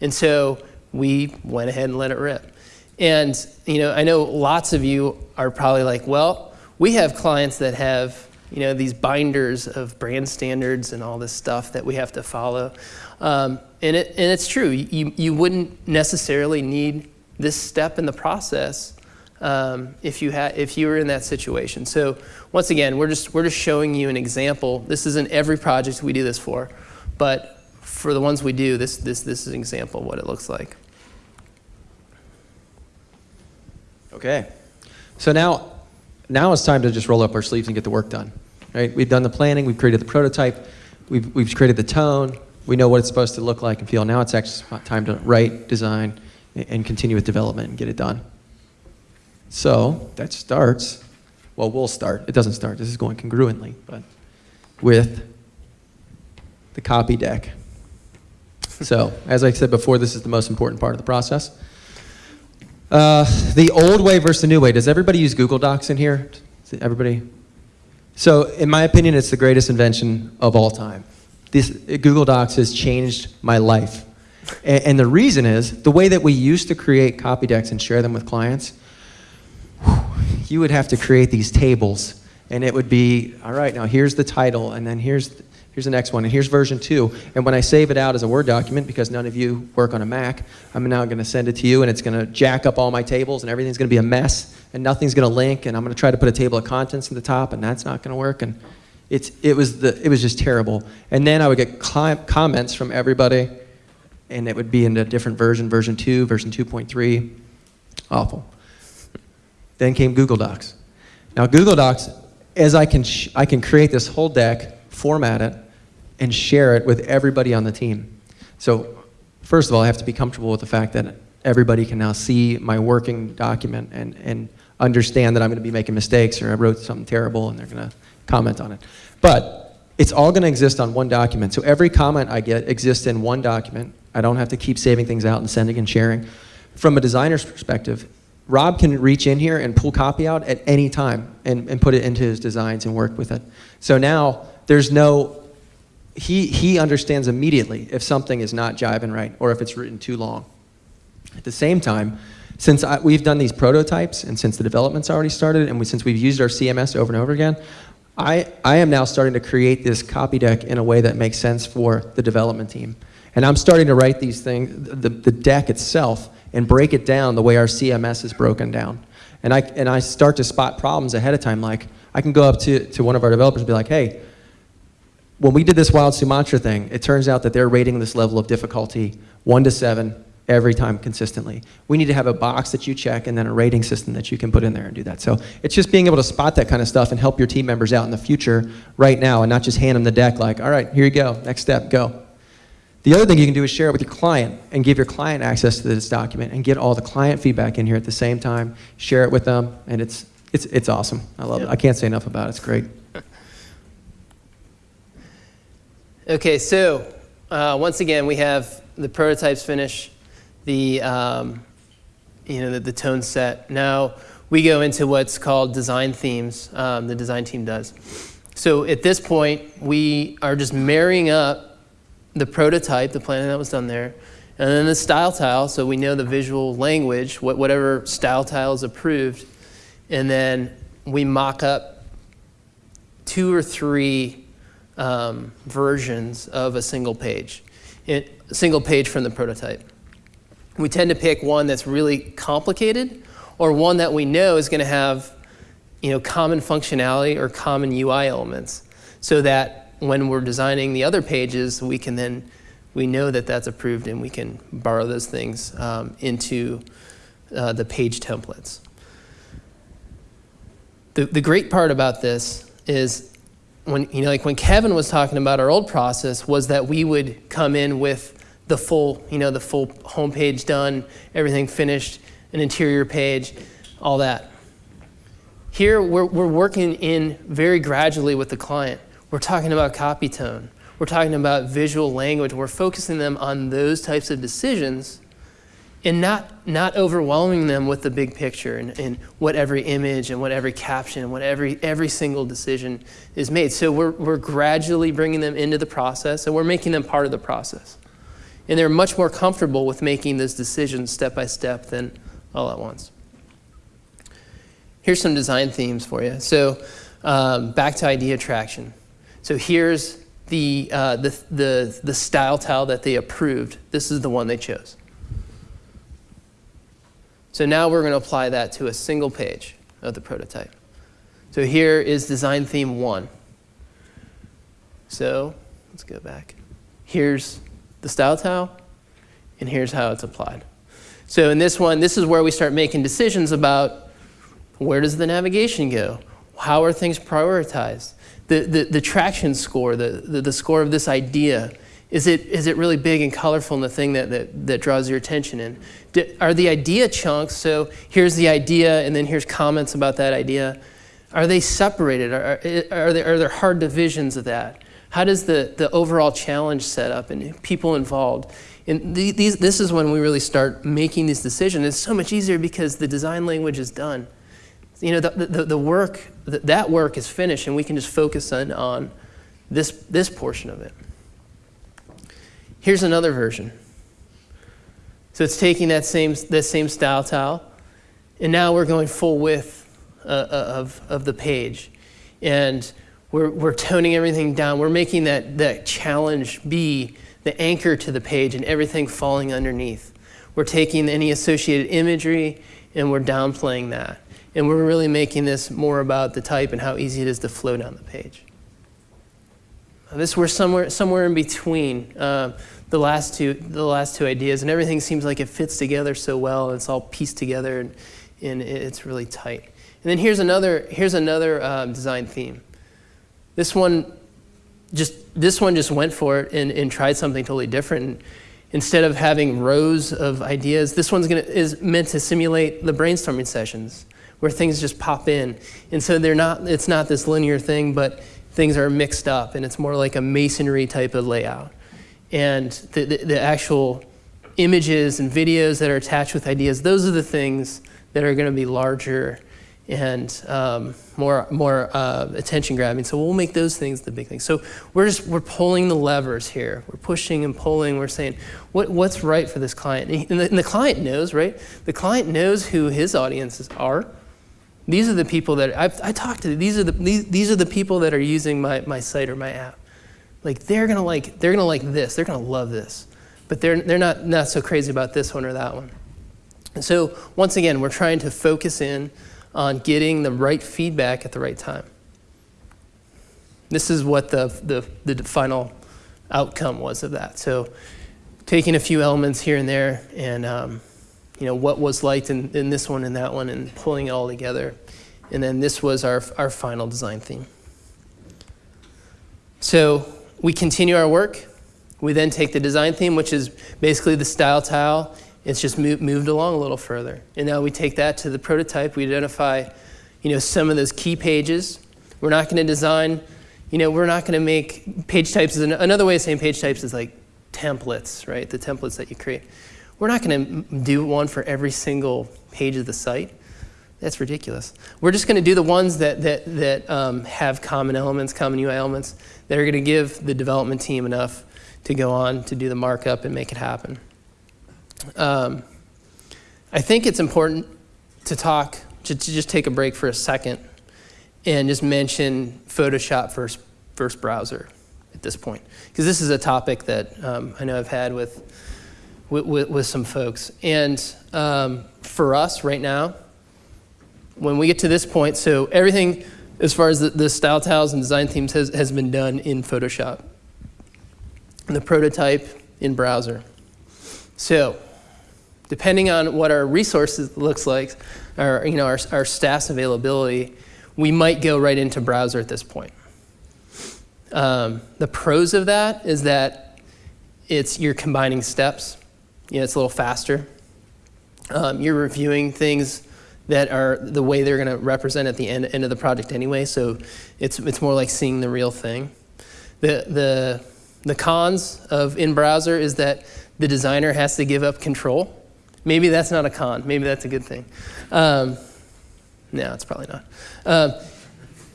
And so we went ahead and let it rip. And you know, I know lots of you are probably like, well, we have clients that have you know, these binders of brand standards and all this stuff that we have to follow. Um, and, it, and it's true, you, you wouldn't necessarily need this step in the process um, if, you had, if you were in that situation. So once again, we're just, we're just showing you an example. This isn't every project we do this for, but for the ones we do, this, this, this is an example of what it looks like. Okay. So now now it's time to just roll up our sleeves and get the work done. Right? We've done the planning, we've created the prototype, we've, we've created the tone, we know what it's supposed to look like and feel. Now it's actually time to write, design, and continue with development and get it done. So that starts, well, we'll start. It doesn't start, this is going congruently, but with the copy deck. So, as I said before, this is the most important part of the process. Uh, the old way versus the new way. Does everybody use Google Docs in here? Everybody? So, in my opinion, it's the greatest invention of all time. This, Google Docs has changed my life. And, and the reason is the way that we used to create copy decks and share them with clients, whew, you would have to create these tables. And it would be, all right, now here's the title, and then here's Here's the next one, and here's version two. And when I save it out as a Word document, because none of you work on a Mac, I'm now going to send it to you, and it's going to jack up all my tables, and everything's going to be a mess, and nothing's going to link, and I'm going to try to put a table of contents at the top, and that's not going to work. And it's, it, was the, it was just terrible. And then I would get comments from everybody, and it would be in a different version, version 2, version 2.3. Awful. Then came Google Docs. Now, Google Docs, as I can, I can create this whole deck, format it, and share it with everybody on the team. So first of all, I have to be comfortable with the fact that everybody can now see my working document and, and understand that I'm going to be making mistakes or I wrote something terrible and they're going to comment on it. But it's all going to exist on one document. So every comment I get exists in one document. I don't have to keep saving things out and sending and sharing. From a designer's perspective, Rob can reach in here and pull copy out at any time and, and put it into his designs and work with it. So now there's no he, he understands immediately if something is not jiving right or if it's written too long. At the same time, since I, we've done these prototypes and since the development's already started and we, since we've used our CMS over and over again, I, I am now starting to create this copy deck in a way that makes sense for the development team. And I'm starting to write these things, the, the deck itself, and break it down the way our CMS is broken down. And I, and I start to spot problems ahead of time, like I can go up to, to one of our developers and be like, hey, when we did this Wild Sumatra thing, it turns out that they're rating this level of difficulty one to seven every time consistently. We need to have a box that you check and then a rating system that you can put in there and do that. So it's just being able to spot that kind of stuff and help your team members out in the future right now and not just hand them the deck like, all right, here you go, next step, go. The other thing you can do is share it with your client and give your client access to this document and get all the client feedback in here at the same time, share it with them, and it's, it's, it's awesome. I love it. I can't say enough about it. It's great. Okay, so uh, once again, we have the prototypes finished, the, um, you know, the, the, tone set. Now we go into what's called design themes, um, the design team does. So at this point, we are just marrying up the prototype, the planning that was done there, and then the style tile, so we know the visual language, what, whatever style tile is approved, and then we mock up two or three um, versions of a single page, a single page from the prototype. We tend to pick one that's really complicated or one that we know is going to have you know, common functionality or common UI elements so that when we're designing the other pages, we can then, we know that that's approved and we can borrow those things um, into uh, the page templates. The, the great part about this is when, you know, like when Kevin was talking about our old process was that we would come in with the full, you know, the full homepage done, everything finished, an interior page, all that. Here, we're, we're working in very gradually with the client. We're talking about copy tone. We're talking about visual language. We're focusing them on those types of decisions and not, not overwhelming them with the big picture and, and what every image and what every caption and what every, every single decision is made. So we're, we're gradually bringing them into the process and we're making them part of the process. And they're much more comfortable with making those decisions step by step than all at once. Here's some design themes for you. So um, back to idea traction. So here's the, uh, the, the, the style tile that they approved. This is the one they chose. So now we're going to apply that to a single page of the prototype. So here is design theme one. So let's go back. Here's the style tile, and here's how it's applied. So in this one, this is where we start making decisions about where does the navigation go? How are things prioritized? The, the, the traction score, the, the, the score of this idea, is it, is it really big and colorful and the thing that, that, that draws your attention in? Do, are the idea chunks, so here's the idea and then here's comments about that idea, are they separated? Are, are, there, are there hard divisions of that? How does the, the overall challenge set up and people involved? And these, this is when we really start making these decisions. It's so much easier because the design language is done you know, the, the, the work, that work is finished and we can just focus on, on this, this portion of it. Here's another version. So it's taking that same, that same style tile, and now we're going full width uh, uh, of, of the page. And we're, we're toning everything down. We're making that, that challenge be the anchor to the page and everything falling underneath. We're taking any associated imagery and we're downplaying that. And we're really making this more about the type and how easy it is to flow down the page. This we're somewhere somewhere in between uh, the last two the last two ideas, and everything seems like it fits together so well, and it's all pieced together, and, and it's really tight. And then here's another here's another um, design theme. This one just this one just went for it and, and tried something totally different. Instead of having rows of ideas, this one's gonna is meant to simulate the brainstorming sessions where things just pop in. And so they're not, it's not this linear thing, but things are mixed up and it's more like a masonry type of layout. And the, the, the actual images and videos that are attached with ideas, those are the things that are going to be larger and um, more, more uh, attention grabbing. So we'll make those things the big thing. So we're just, we're pulling the levers here. We're pushing and pulling. We're saying, what, what's right for this client? And the, and the client knows, right? The client knows who his audiences are. These are the people that I've, I talked to. These are the these, these are the people that are using my, my site or my app. Like they're gonna like they're gonna like this. They're gonna love this, but they're they're not not so crazy about this one or that one. And so once again, we're trying to focus in on getting the right feedback at the right time. This is what the the, the final outcome was of that. So taking a few elements here and there and um, you know, what was liked in, in this one and that one and pulling it all together. And then this was our, our final design theme. So we continue our work. We then take the design theme, which is basically the style tile. It's just moved, moved along a little further. And now we take that to the prototype. We identify, you know, some of those key pages. We're not going to design, you know, we're not going to make page types. Is another way of saying page types is like templates, right? The templates that you create. We're not going to do one for every single page of the site. That's ridiculous. We're just going to do the ones that, that, that um, have common elements, common UI elements, that are going to give the development team enough to go on to do the markup and make it happen. Um, I think it's important to talk, to, to, just take a break for a second and just mention Photoshop first, first browser at this point. Because this is a topic that um, I know I've had with with, with, some folks. And um, for us right now, when we get to this point, so everything as far as the, the style tiles and design themes has, has been done in Photoshop. The prototype in browser. So depending on what our resources looks like, or you know, our, our staff's availability, we might go right into browser at this point. Um, the pros of that is that it's you're combining steps. You know, it's a little faster. Um, you're reviewing things that are the way they're going to represent at the end, end of the project anyway. So it's it's more like seeing the real thing. The the the cons of in browser is that the designer has to give up control. Maybe that's not a con. Maybe that's a good thing. Um, no, it's probably not. Um,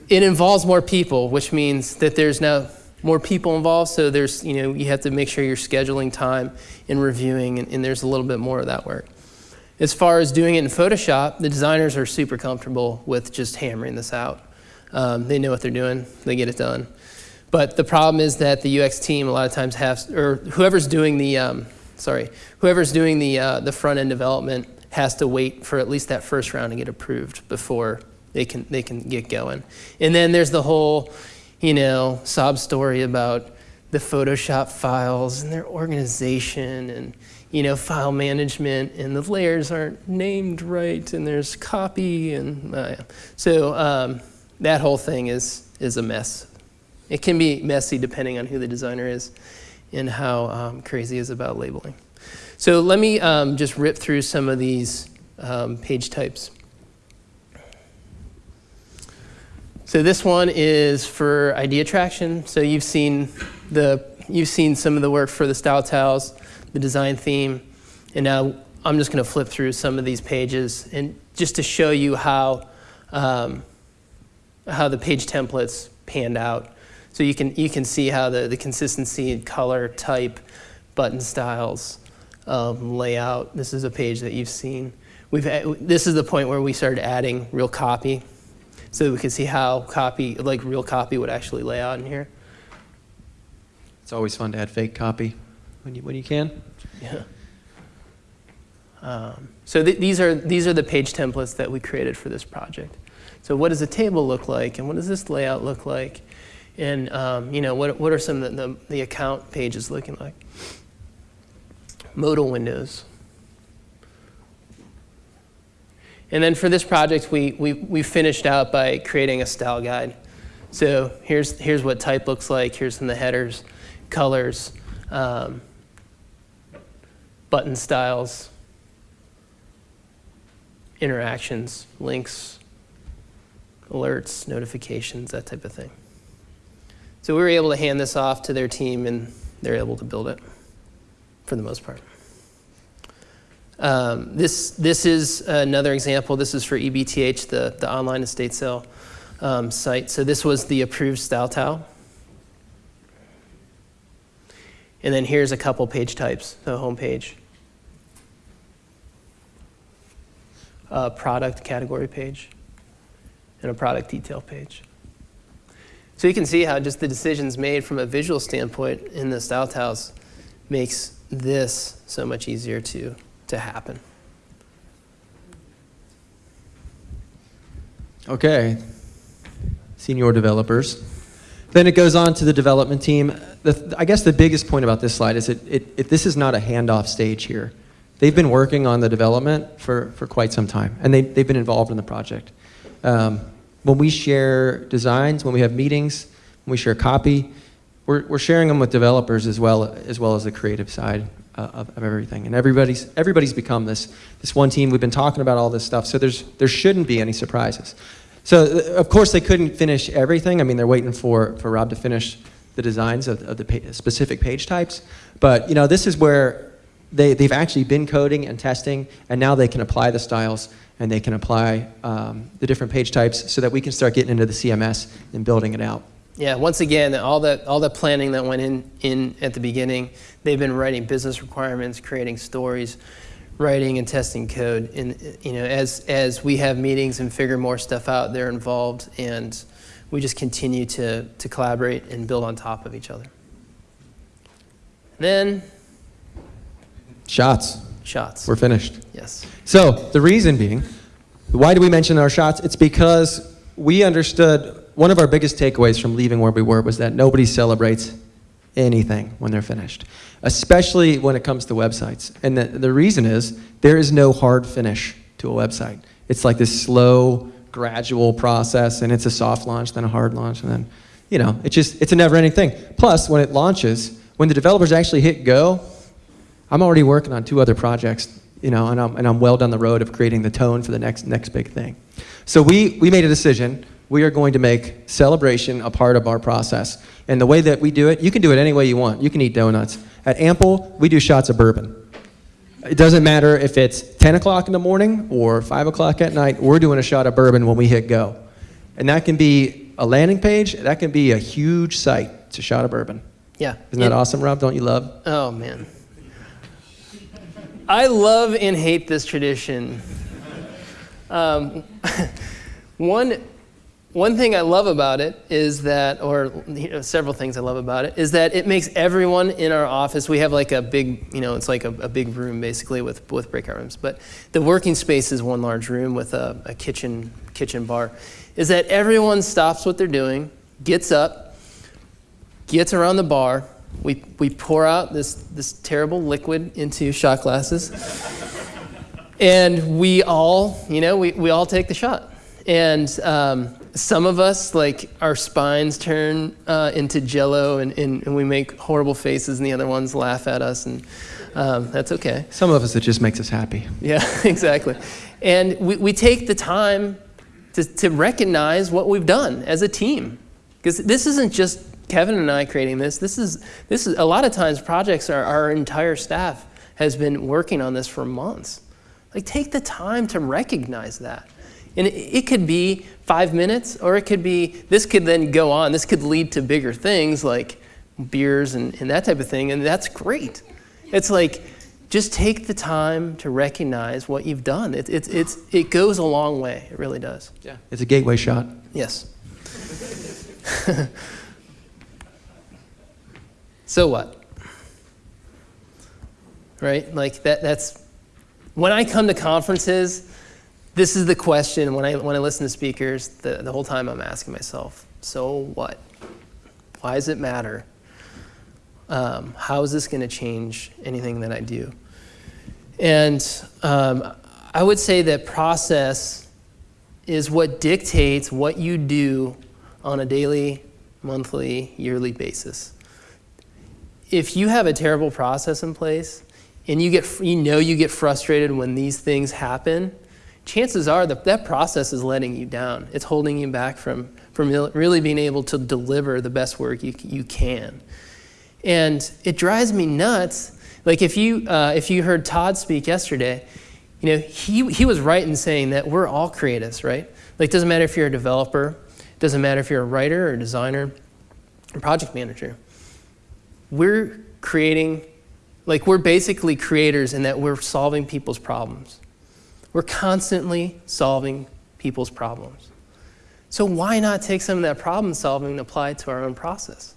it involves more people, which means that there's now more people involved. So there's, you know, you have to make sure you're scheduling time and reviewing, and, and there's a little bit more of that work. As far as doing it in Photoshop, the designers are super comfortable with just hammering this out. Um, they know what they're doing, they get it done. But the problem is that the UX team a lot of times has, or whoever's doing the, um, sorry, whoever's doing the, uh, the front end development has to wait for at least that first round to get approved before they can, they can get going. And then there's the whole, you know, sob story about the Photoshop files and their organization and, you know, file management and the layers aren't named right and there's copy and uh, so um, that whole thing is, is a mess. It can be messy depending on who the designer is and how um, crazy is about labeling. So let me um, just rip through some of these um, page types. So this one is for idea traction. So you've seen the you've seen some of the work for the style tiles, the design theme, and now I'm just going to flip through some of these pages and just to show you how um, how the page templates panned out. So you can you can see how the the consistency, color, type, button styles, um, layout. This is a page that you've seen. We've this is the point where we started adding real copy so we can see how copy, like real copy would actually lay out in here. It's always fun to add fake copy when you, when you can. Yeah. Um, so th these, are, these are the page templates that we created for this project. So what does the table look like, and what does this layout look like? And um, you know, what, what are some of the, the, the account pages looking like? Modal windows. And then for this project, we, we, we finished out by creating a style guide. So here's, here's what type looks like. Here's some of the headers, colors, um, button styles, interactions, links, alerts, notifications, that type of thing. So we were able to hand this off to their team, and they're able to build it for the most part. Um, this, this is another example. This is for EBTH, the, the online estate sale um, site. So this was the approved style tile. And then here's a couple page types, the home page. A product category page and a product detail page. So you can see how just the decisions made from a visual standpoint in the style tiles makes this so much easier to to happen. Okay, senior developers. Then it goes on to the development team. The, I guess the biggest point about this slide is it, it, it, this is not a handoff stage here. They've been working on the development for, for quite some time, and they, they've been involved in the project. Um, when we share designs, when we have meetings, when we share copy, we're, we're sharing them with developers as well, as well as the creative side uh, of, of, everything. And everybody's, everybody's become this, this one team. We've been talking about all this stuff, so there's, there shouldn't be any surprises. So, uh, of course, they couldn't finish everything. I mean, they're waiting for, for Rob to finish the designs of, of the pa specific page types. But, you know, this is where they, they've actually been coding and testing, and now they can apply the styles and they can apply um, the different page types so that we can start getting into the CMS and building it out. Yeah, once again, all the, all the planning that went in, in at the beginning, they've been writing business requirements, creating stories, writing and testing code. And you know, as, as we have meetings and figure more stuff out, they're involved and we just continue to, to collaborate and build on top of each other. Then, shots. Shots. We're finished. Yes. So the reason being, Why do we mention our shots? It's because we understood one of our biggest takeaways from leaving where we were was that nobody celebrates anything when they're finished, especially when it comes to websites. And the, the reason is there is no hard finish to a website. It's like this slow, gradual process, and it's a soft launch, then a hard launch, and then, you know, it's just, it's a never ending thing. Plus, when it launches, when the developers actually hit go, I'm already working on two other projects, you know, and I'm, and I'm well down the road of creating the tone for the next, next big thing. So we, we made a decision. We are going to make celebration a part of our process. And the way that we do it, you can do it any way you want. You can eat donuts. At Ample, we do shots of bourbon. It doesn't matter if it's 10 o'clock in the morning or 5 o'clock at night, we're doing a shot of bourbon when we hit go. And that can be a landing page, that can be a huge site. It's a shot of bourbon. Yeah. Isn't that awesome, Rob? Don't you love? Oh man. I love and hate this tradition. Um, one, one thing I love about it is that, or you know, several things I love about it, is that it makes everyone in our office. We have like a big, you know, it's like a, a big room basically with with breakout rooms. But the working space is one large room with a, a kitchen kitchen bar. Is that everyone stops what they're doing, gets up, gets around the bar. We, we pour out this, this terrible liquid into shot glasses. and we all, you know, we, we all take the shot. And um, some of us, like, our spines turn uh, into jello and, and, and we make horrible faces, and the other ones laugh at us, and um, that's okay. Some of us, it just makes us happy. Yeah, exactly. And we, we take the time to, to recognize what we've done as a team. Because this isn't just Kevin and I creating this. This is, this is a lot of times projects, our, our entire staff has been working on this for months. Like, take the time to recognize that. And it, it could be five minutes, or it could be, this could then go on. This could lead to bigger things like beers and, and that type of thing, and that's great. It's like, just take the time to recognize what you've done. It, it, it's, it goes a long way. It really does. Yeah. It's a gateway shot. Yes. so what? Right? Like that that's when I come to conferences, this is the question when I when I listen to speakers, the, the whole time I'm asking myself, so what? Why does it matter? Um, how is this going to change anything that I do? And um, I would say that process is what dictates what you do on a daily, monthly, yearly basis. If you have a terrible process in place and you, get, you know you get frustrated when these things happen, chances are that that process is letting you down. It's holding you back from, from really being able to deliver the best work you, you can. And it drives me nuts. Like if you, uh, if you heard Todd speak yesterday, you know, he, he was right in saying that we're all creatives, right? Like it doesn't matter if you're a developer, it doesn't matter if you're a writer or a designer or project manager. We're creating, like we're basically creators in that we're solving people's problems. We're constantly solving people's problems. So why not take some of that problem solving and apply it to our own process?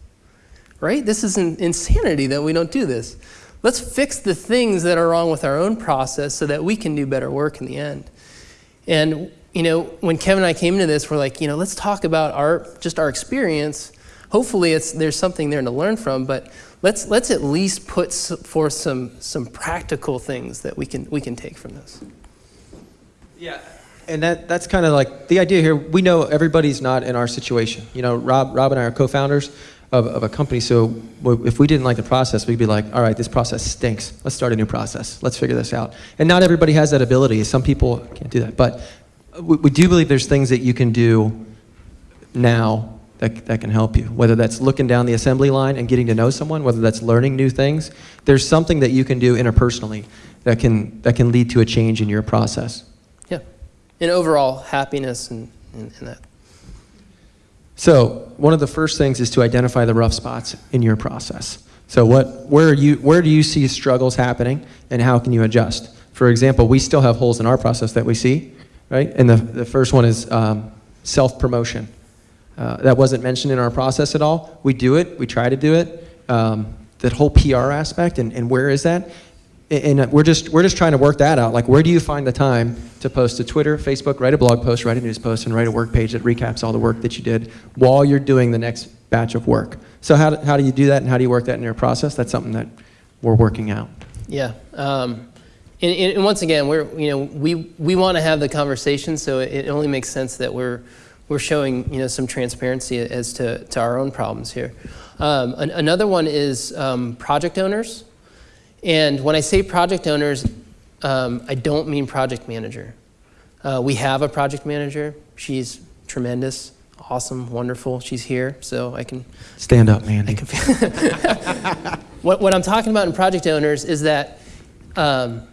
Right? This is in, insanity that we don't do this. Let's fix the things that are wrong with our own process so that we can do better work in the end. And you know, when Kevin and I came into this, we're like, you know, let's talk about our just our experience. Hopefully, it's there's something there to learn from, but let's let's at least put forth some some practical things that we can we can take from this. Yeah. And that, that's kind of like the idea here. We know everybody's not in our situation. You know, Rob, Rob and I are co-founders of, of a company. So if we didn't like the process, we'd be like, all right, this process stinks. Let's start a new process. Let's figure this out. And not everybody has that ability. Some people can't do that. But uh, we, we do believe there's things that you can do now that, that can help you. Whether that's looking down the assembly line and getting to know someone, whether that's learning new things, there's something that you can do interpersonally that can, that can lead to a change in your process. Yeah, and overall happiness and, and, and that. So one of the first things is to identify the rough spots in your process. So what, where, are you, where do you see struggles happening and how can you adjust? For example, we still have holes in our process that we see, right? And the, the first one is um, self-promotion. Uh, that wasn't mentioned in our process at all. We do it, we try to do it. Um, that whole PR aspect and, and where is that? And and we're just, we're just trying to work that out. Like, where do you find the time to post to Twitter, Facebook, write a blog post, write a news post, and write a work page that recaps all the work that you did while you're doing the next batch of work? So how do, how do you do that and how do you work that in your process? That's something that we're working out. Yeah. Um, and, and once again, we're, you know, we, we want to have the conversation, so it only makes sense that we're, we're showing, you know, some transparency as to, to our own problems here. Um, an, another one is um, project owners. And when I say project owners, um, I don't mean project manager. Uh, we have a project manager. She's tremendous, awesome, wonderful. She's here, so I can Stand up, Mandy. what, what I'm talking about in project owners is that um,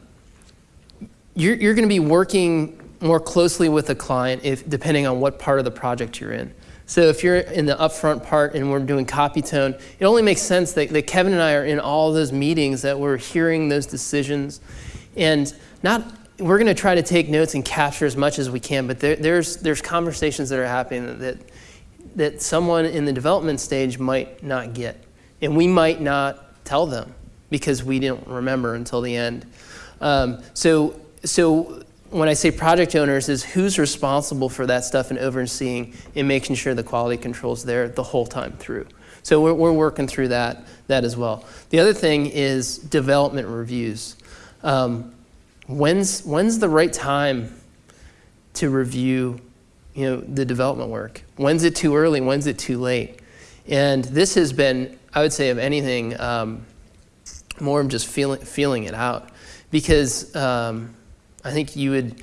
you're, you're going to be working more closely with the client if, depending on what part of the project you're in. So if you're in the upfront part and we're doing copy tone, it only makes sense that, that Kevin and I are in all those meetings, that we're hearing those decisions. And not, we're going to try to take notes and capture as much as we can, but there, there's, there's conversations that are happening that, that someone in the development stage might not get. And we might not tell them because we didn't remember until the end. Um, so, so when I say project owners is who's responsible for that stuff and overseeing and making sure the quality control's there the whole time through. So we're, we're working through that, that as well. The other thing is development reviews. Um, when's, when's the right time to review you know, the development work? When's it too early? When's it too late? And this has been, I would say, of anything, um, more of just feeling, feeling it out. Because um, I think you would,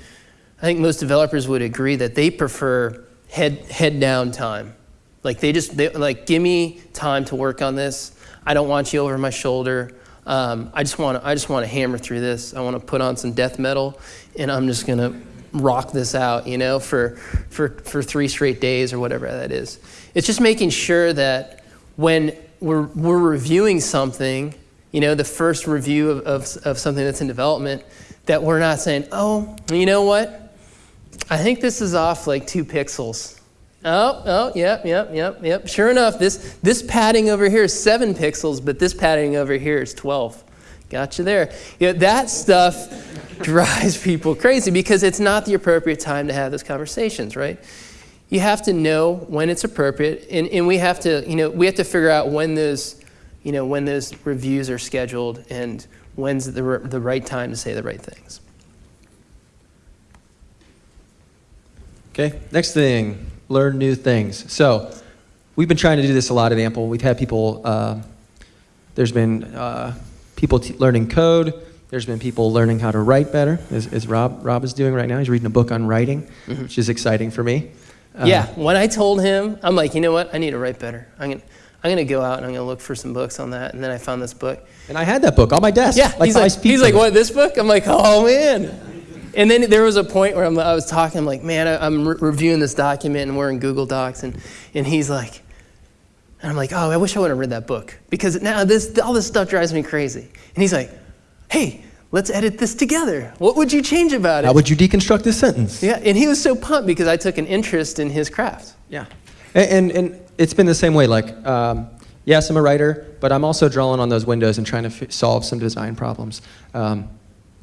I think most developers would agree that they prefer head, head down time. Like they just, they, like, give me time to work on this. I don't want you over my shoulder. Um, I just want to, I just want to hammer through this. I want to put on some death metal, and I'm just going to rock this out, you know, for, for, for three straight days or whatever that is. It's just making sure that when we're, we're reviewing something, you know, the first review of, of, of something that's in development, that we're not saying, oh, you know what? I think this is off like two pixels. Oh, oh, yep, yep, yep, yep. Sure enough, this, this padding over here is seven pixels, but this padding over here is 12. Gotcha there. You know, that stuff drives people crazy because it's not the appropriate time to have those conversations, right? You have to know when it's appropriate, and, and we have to, you know, we have to figure out when those, you know, when those reviews are scheduled and when's the, the right time to say the right things. Okay, next thing, learn new things. So we've been trying to do this a lot at Ample. We've had people, uh, there's been uh, people learning code. There's been people learning how to write better, as, as, Rob, Rob is doing right now. He's reading a book on writing, mm -hmm. which is exciting for me. Uh, yeah, when I told him, I'm like, you know what? I need to write better. I'm gonna, I'm gonna go out and I'm gonna look for some books on that. And then I found this book. And I had that book on my desk. Yeah, like he's, like, he's like, what, this book? I'm like, oh man. And then there was a point where I'm, i was talking, I'm like, man, I, am re reviewing this document and we're in Google Docs. And, and he's like, and I'm like, oh, I wish I would have read that book because now this, all this stuff drives me crazy. And he's like, hey, let's edit this together. What would you change about it? How would you deconstruct this sentence? Yeah, and he was so pumped because I took an interest in his craft. Yeah, and, and, it's been the same way. Like, um, yes, I'm a writer, but I'm also drawing on those windows and trying to solve some design problems. Um,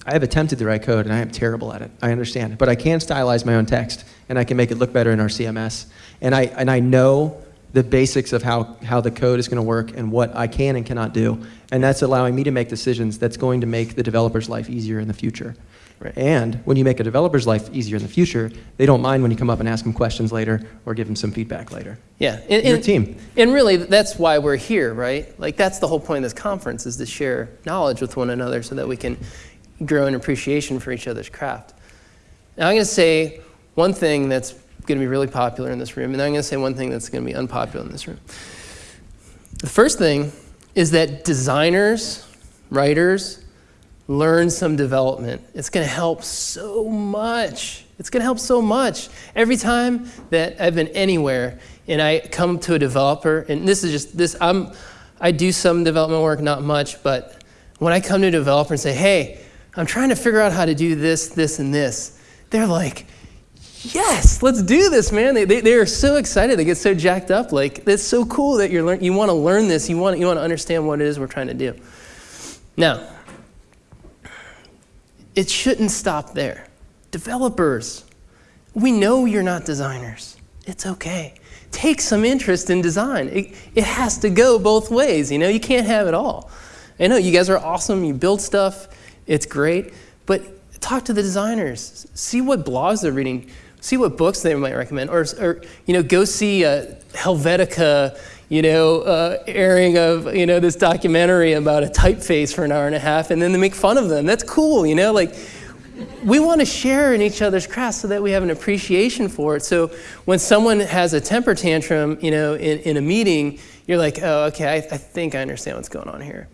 I have attempted to write code, and I am terrible at it. I understand. But I can stylize my own text, and I can make it look better in our CMS. And I, and I know the basics of how, how the code is going to work and what I can and cannot do. And that's allowing me to make decisions that's going to make the developer's life easier in the future. Right. And when you make a developer's life easier in the future, they don't mind when you come up and ask them questions later or give them some feedback later. Yeah, and, your team. And really, that's why we're here, right? Like that's the whole point of this conference is to share knowledge with one another so that we can grow an appreciation for each other's craft. Now I'm going to say one thing that's going to be really popular in this room, and I'm going to say one thing that's going to be unpopular in this room. The first thing is that designers, writers, learn some development. It's going to help so much. It's going to help so much. Every time that I've been anywhere and I come to a developer, and this is just this, I'm, I do some development work, not much, but when I come to a developer and say, hey, I'm trying to figure out how to do this, this, and this, they're like, yes, let's do this, man. They, they, they are so excited. They get so jacked up. Like, it's so cool that you're learn, you want to learn this. You want, you want to understand what it is we're trying to do. Now, it shouldn't stop there. Developers, we know you're not designers. It's okay. Take some interest in design. It, it has to go both ways, you know? You can't have it all. I know you guys are awesome, you build stuff, it's great, but talk to the designers. See what blogs they're reading, see what books they might recommend, or, or you know, go see uh, Helvetica, you know, uh, airing of, you know, this documentary about a typeface for an hour and a half, and then they make fun of them. That's cool, you know, like, we want to share in each other's crafts so that we have an appreciation for it. So when someone has a temper tantrum, you know, in, in a meeting, you're like, oh, okay, I, I think I understand what's going on here.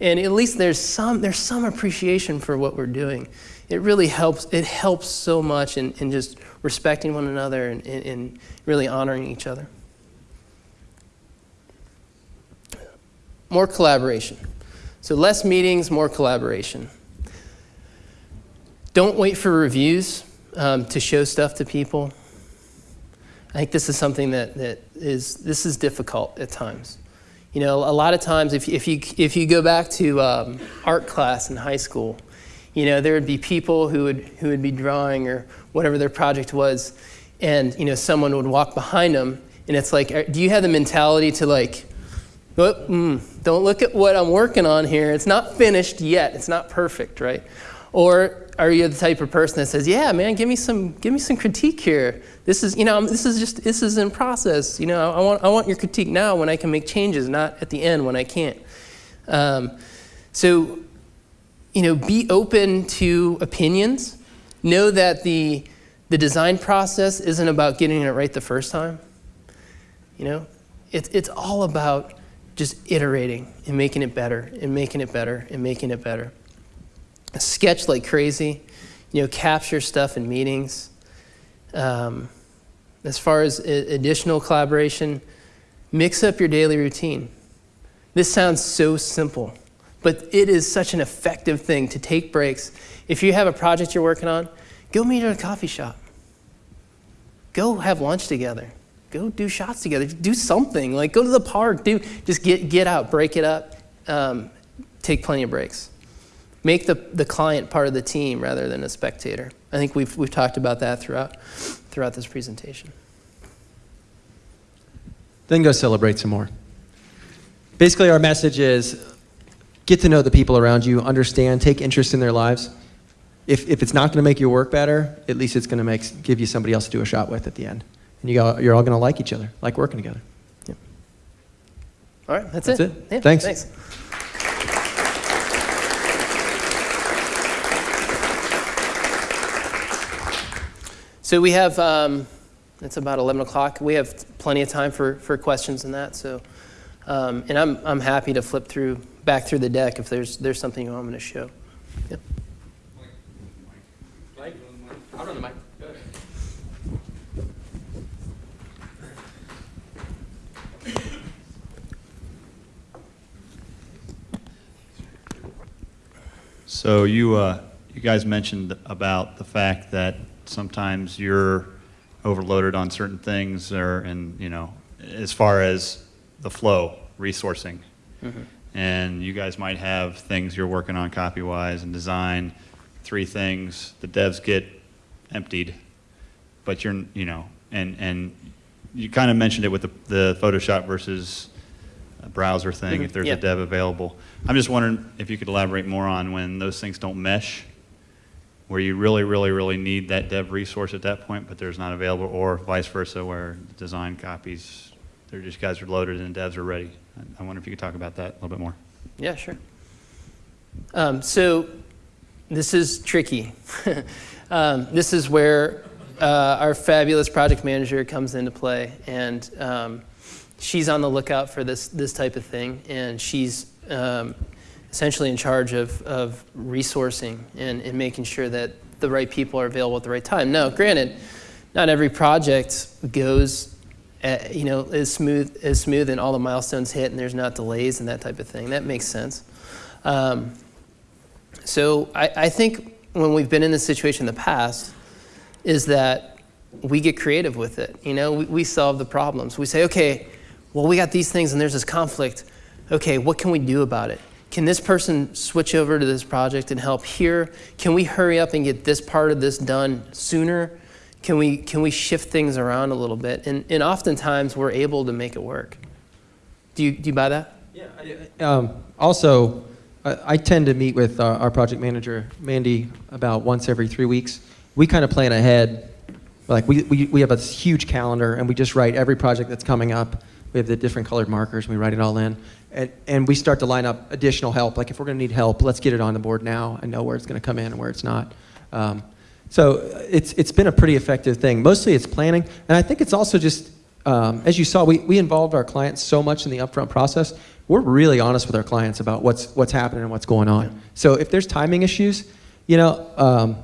And at least there's some, there's some appreciation for what we're doing. It really helps, it helps so much in, in just respecting one another and, and, and really honoring each other. More collaboration. So less meetings, more collaboration. Don't wait for reviews um, to show stuff to people. I think this is something that, that is, this is difficult at times. You know, a lot of times if, if, you, if you go back to um, art class in high school, you know, there would be people who would, who would be drawing or whatever their project was, and, you know, someone would walk behind them, and it's like, do you have the mentality to like, oh, mm, don't look at what I'm working on here. It's not finished yet. It's not perfect, right? Or are you the type of person that says, "Yeah, man, give me some, give me some critique here. This is, you know, this is just, this is in process. You know, I want, I want your critique now when I can make changes, not at the end when I can't." Um, so, you know, be open to opinions. Know that the the design process isn't about getting it right the first time. You know, it's it's all about just iterating and making it better and making it better and making it better sketch like crazy, you know, capture stuff in meetings. Um, as far as additional collaboration, mix up your daily routine. This sounds so simple, but it is such an effective thing to take breaks. If you have a project you're working on, go meet at a coffee shop. Go have lunch together. Go do shots together. Do something. Like go to the park. Do just get get out, break it up. Um, take plenty of breaks make the, the client part of the team rather than a spectator. I think we've, we've talked about that throughout, throughout this presentation. Then go celebrate some more. Basically, our message is get to know the people around you, understand, take interest in their lives. If, if it's not going to make your work better, at least it's going to make, give you somebody else to do a shot with at the end. And you go, you're all going to like each other, like working together. Yeah. All right, that's, that's it. it. Yeah, thanks. thanks. So we have, um, it's about 11 o'clock. We have plenty of time for, for questions and that. So, um, and I'm, I'm happy to flip through, back through the deck if there's, there's something you want me to show. Yep. I'll run the mic. So you, uh, you guys mentioned about the fact that sometimes you're overloaded on certain things or and you know as far as the flow resourcing mm-hmm. and you guys might have things you're working on copy wise and design three things the devs get emptied but you're you know and and you kind of mentioned it with the, the photoshop versus browser thing mm-hmm. if there's a dev available i'm just wondering if you could elaborate more on when those things don't mesh where you really, really, really need that dev resource at that point, but there's not available, or vice versa, where design copies, they're just guys are loaded and devs are ready. I wonder if you could talk about that a little bit more. Yeah, sure. Um, so this is tricky. um, this is where uh, our fabulous project manager comes into play, and um, she's on the lookout for this this type of thing, and she's um, essentially in charge of, of resourcing and, and making sure that the right people are available at the right time. Now, granted, not every project goes at, you know, as smooth, as smooth and all the milestones hit and there's not delays and that type of thing. That makes sense. Um, so I, I think when we've been in this situation in the past is that we get creative with it. You know, we, we solve the problems. We say, okay, well, we got these things and there's this conflict. Okay, what can we do about it? can this person switch over to this project and help here? Can we hurry up and get this part of this done sooner? Can we, can we shift things around a little bit? And, and oftentimes we're able to make it work. Do you, do you buy that? Um, also, I, I tend to meet with our, our project manager, Mandy, about once every three weeks. We kind of plan ahead. Like, we, we, we have a huge calendar, and we just write every project that's coming up. We have the different colored markers, and we write it all in. And, and we start to line up additional help. Like, if we're going to need help, let's get it on the board now and know where it's going to come in and where it's not. Um, so it's, it's been a pretty effective thing. Mostly it's planning, and I think it's also just, um, as you saw, we, we involved our clients so much in the upfront process. We're really honest with our clients about what's, what's happening and what's going on. So if there's timing issues, you know, um,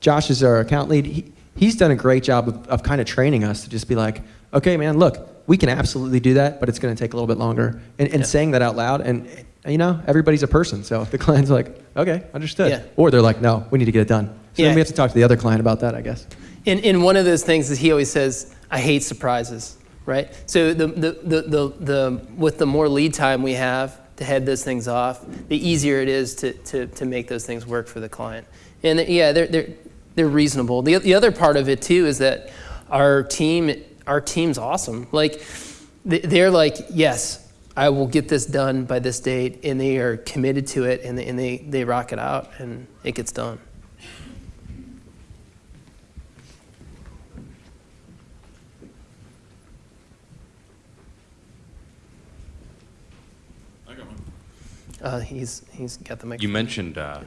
Josh is our account lead. He, he's done a great job of, of kind of training us to just be like, okay, man, look, we can absolutely do that, but it's going to take a little bit longer. And, and Yeah. saying that out loud, and you know, everybody's a person. So the client's like, okay, understood, Yeah. or they're like, no, we need to get it done. So Yeah. then we have to talk to the other client about that, I guess. And, and one of those things is he always says, I hate surprises, right? So the, the, the, the, the, with the more lead time we have to head those things off, the easier it is to, to, to make those things work for the client. And yeah, they're, they're, they're reasonable. The, the other part of it too is that our team, our team's awesome. Like, they- they're like, yes, I will get this done by this date, and they are committed to it, and they, and they, they rock it out, and it gets done. I got one. Uh, he's, he's got the microphone. You mentioned uh,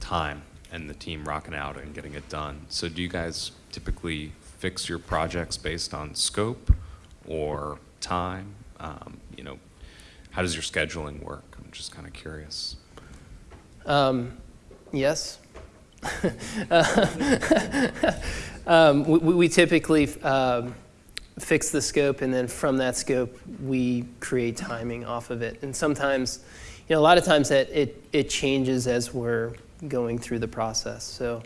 time and the team rocking out and getting it done. So do you guys typically fix your projects based on scope or time? Um, you know, how does your scheduling work? I'm just kind of curious. Um, yes. um, we, we typically um, fix the scope, and then from that scope, we create timing off of it. And sometimes, you know, a lot of times that it, it changes as we're going through the process. So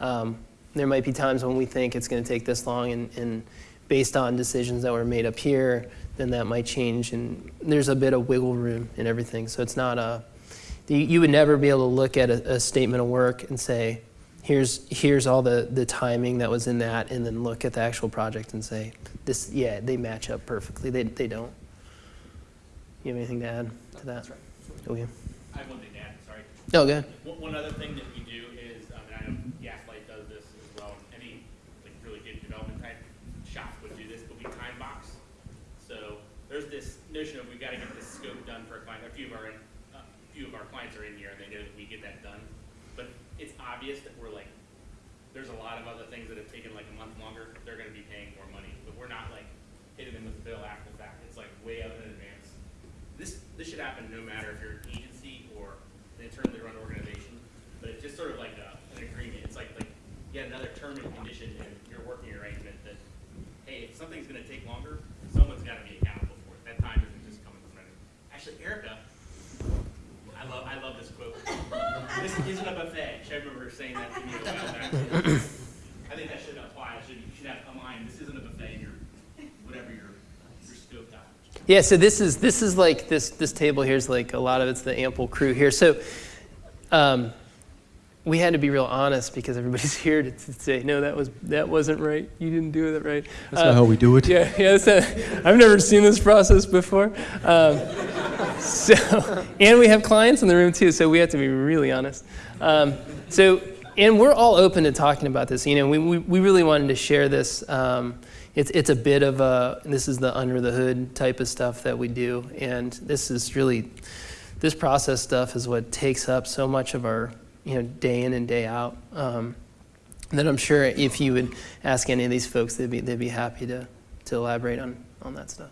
um, there might be times when we think it's going to take this long, and, and based on decisions that were made up here, then that might change. And there's a bit of wiggle room in everything. So it's not a you, would never be able to look at a, a statement of work and say, here's, here's all the, the timing that was in that, and then look at the actual project and say, this, yeah, they match up perfectly. They, they don't. You have anything to add to that? Okay. Oh, I have one thing to add, sorry. Oh, good. One other thing that we do is, um, and I know Gaslight does this as well, and any, development type shop would do this, but we time box. So there's this notion of we've gotta get this scope done for a client, a few of our, a few of our clients are in here and they know that we get that done. But it's obvious that we're like, there's a lot of other things that have taken like a month longer, they're gonna be paying more money, but we're not like hitting them with the bill after the fact, it's like way out in advance. This, this should happen no matter if you're an agency or an internally run organization, but it's just sort of like a, an agreement, it's like, like, yet another term and condition in your working arrangement that, hey, if something's gonna take longer, someone's gotta be accountable for it, that time isn't just coming from anyone. Actually, Erica, I love, I love this quote. This isn't a buffet. I remember her saying that to me a while back? I think that should apply. Should, you should have a line, this isn't a buffet, your, whatever your, your scope out. Yeah, so this is this is like this this table here is like a lot of it's the Ample crew here. So um, we had to be real honest because everybody's here to, to say no, that was that wasn't right. You didn't do it right. That's not how we do it. Yeah, yeah. I've never seen this process before. Um, so, and we have clients in the room too, so we have to be really honest. Um, so, and we're all open to talking about this. You know, we, we, we really wanted to share this. Um, it's, it's a bit of a, this is the under the hood type of stuff that we do. And this is really, this process stuff is what takes up so much of our, you know, day in and day out. Um, that I'm sure if you would ask any of these folks, they'd be, they'd be happy to, to elaborate on, on that stuff.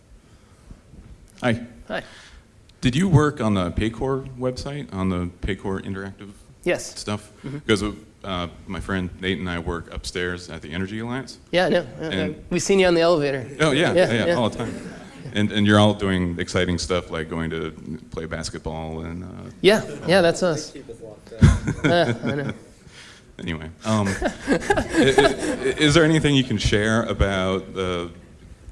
Hi. Hi. Did you work on the Paycor website, on the Paycor interactive Yes. stuff? Because uh, my friend Nate and I work upstairs at the Energy Alliance. Yeah, no. uh, And- we've seen you on the elevator. Oh, yeah, Yeah, yeah, yeah. all the time. And, and you're all doing exciting stuff like going to play basketball and, uh, Yeah, yeah, that's us. Uh, I know. anyway. Um, i- i- is there anything you can share about the,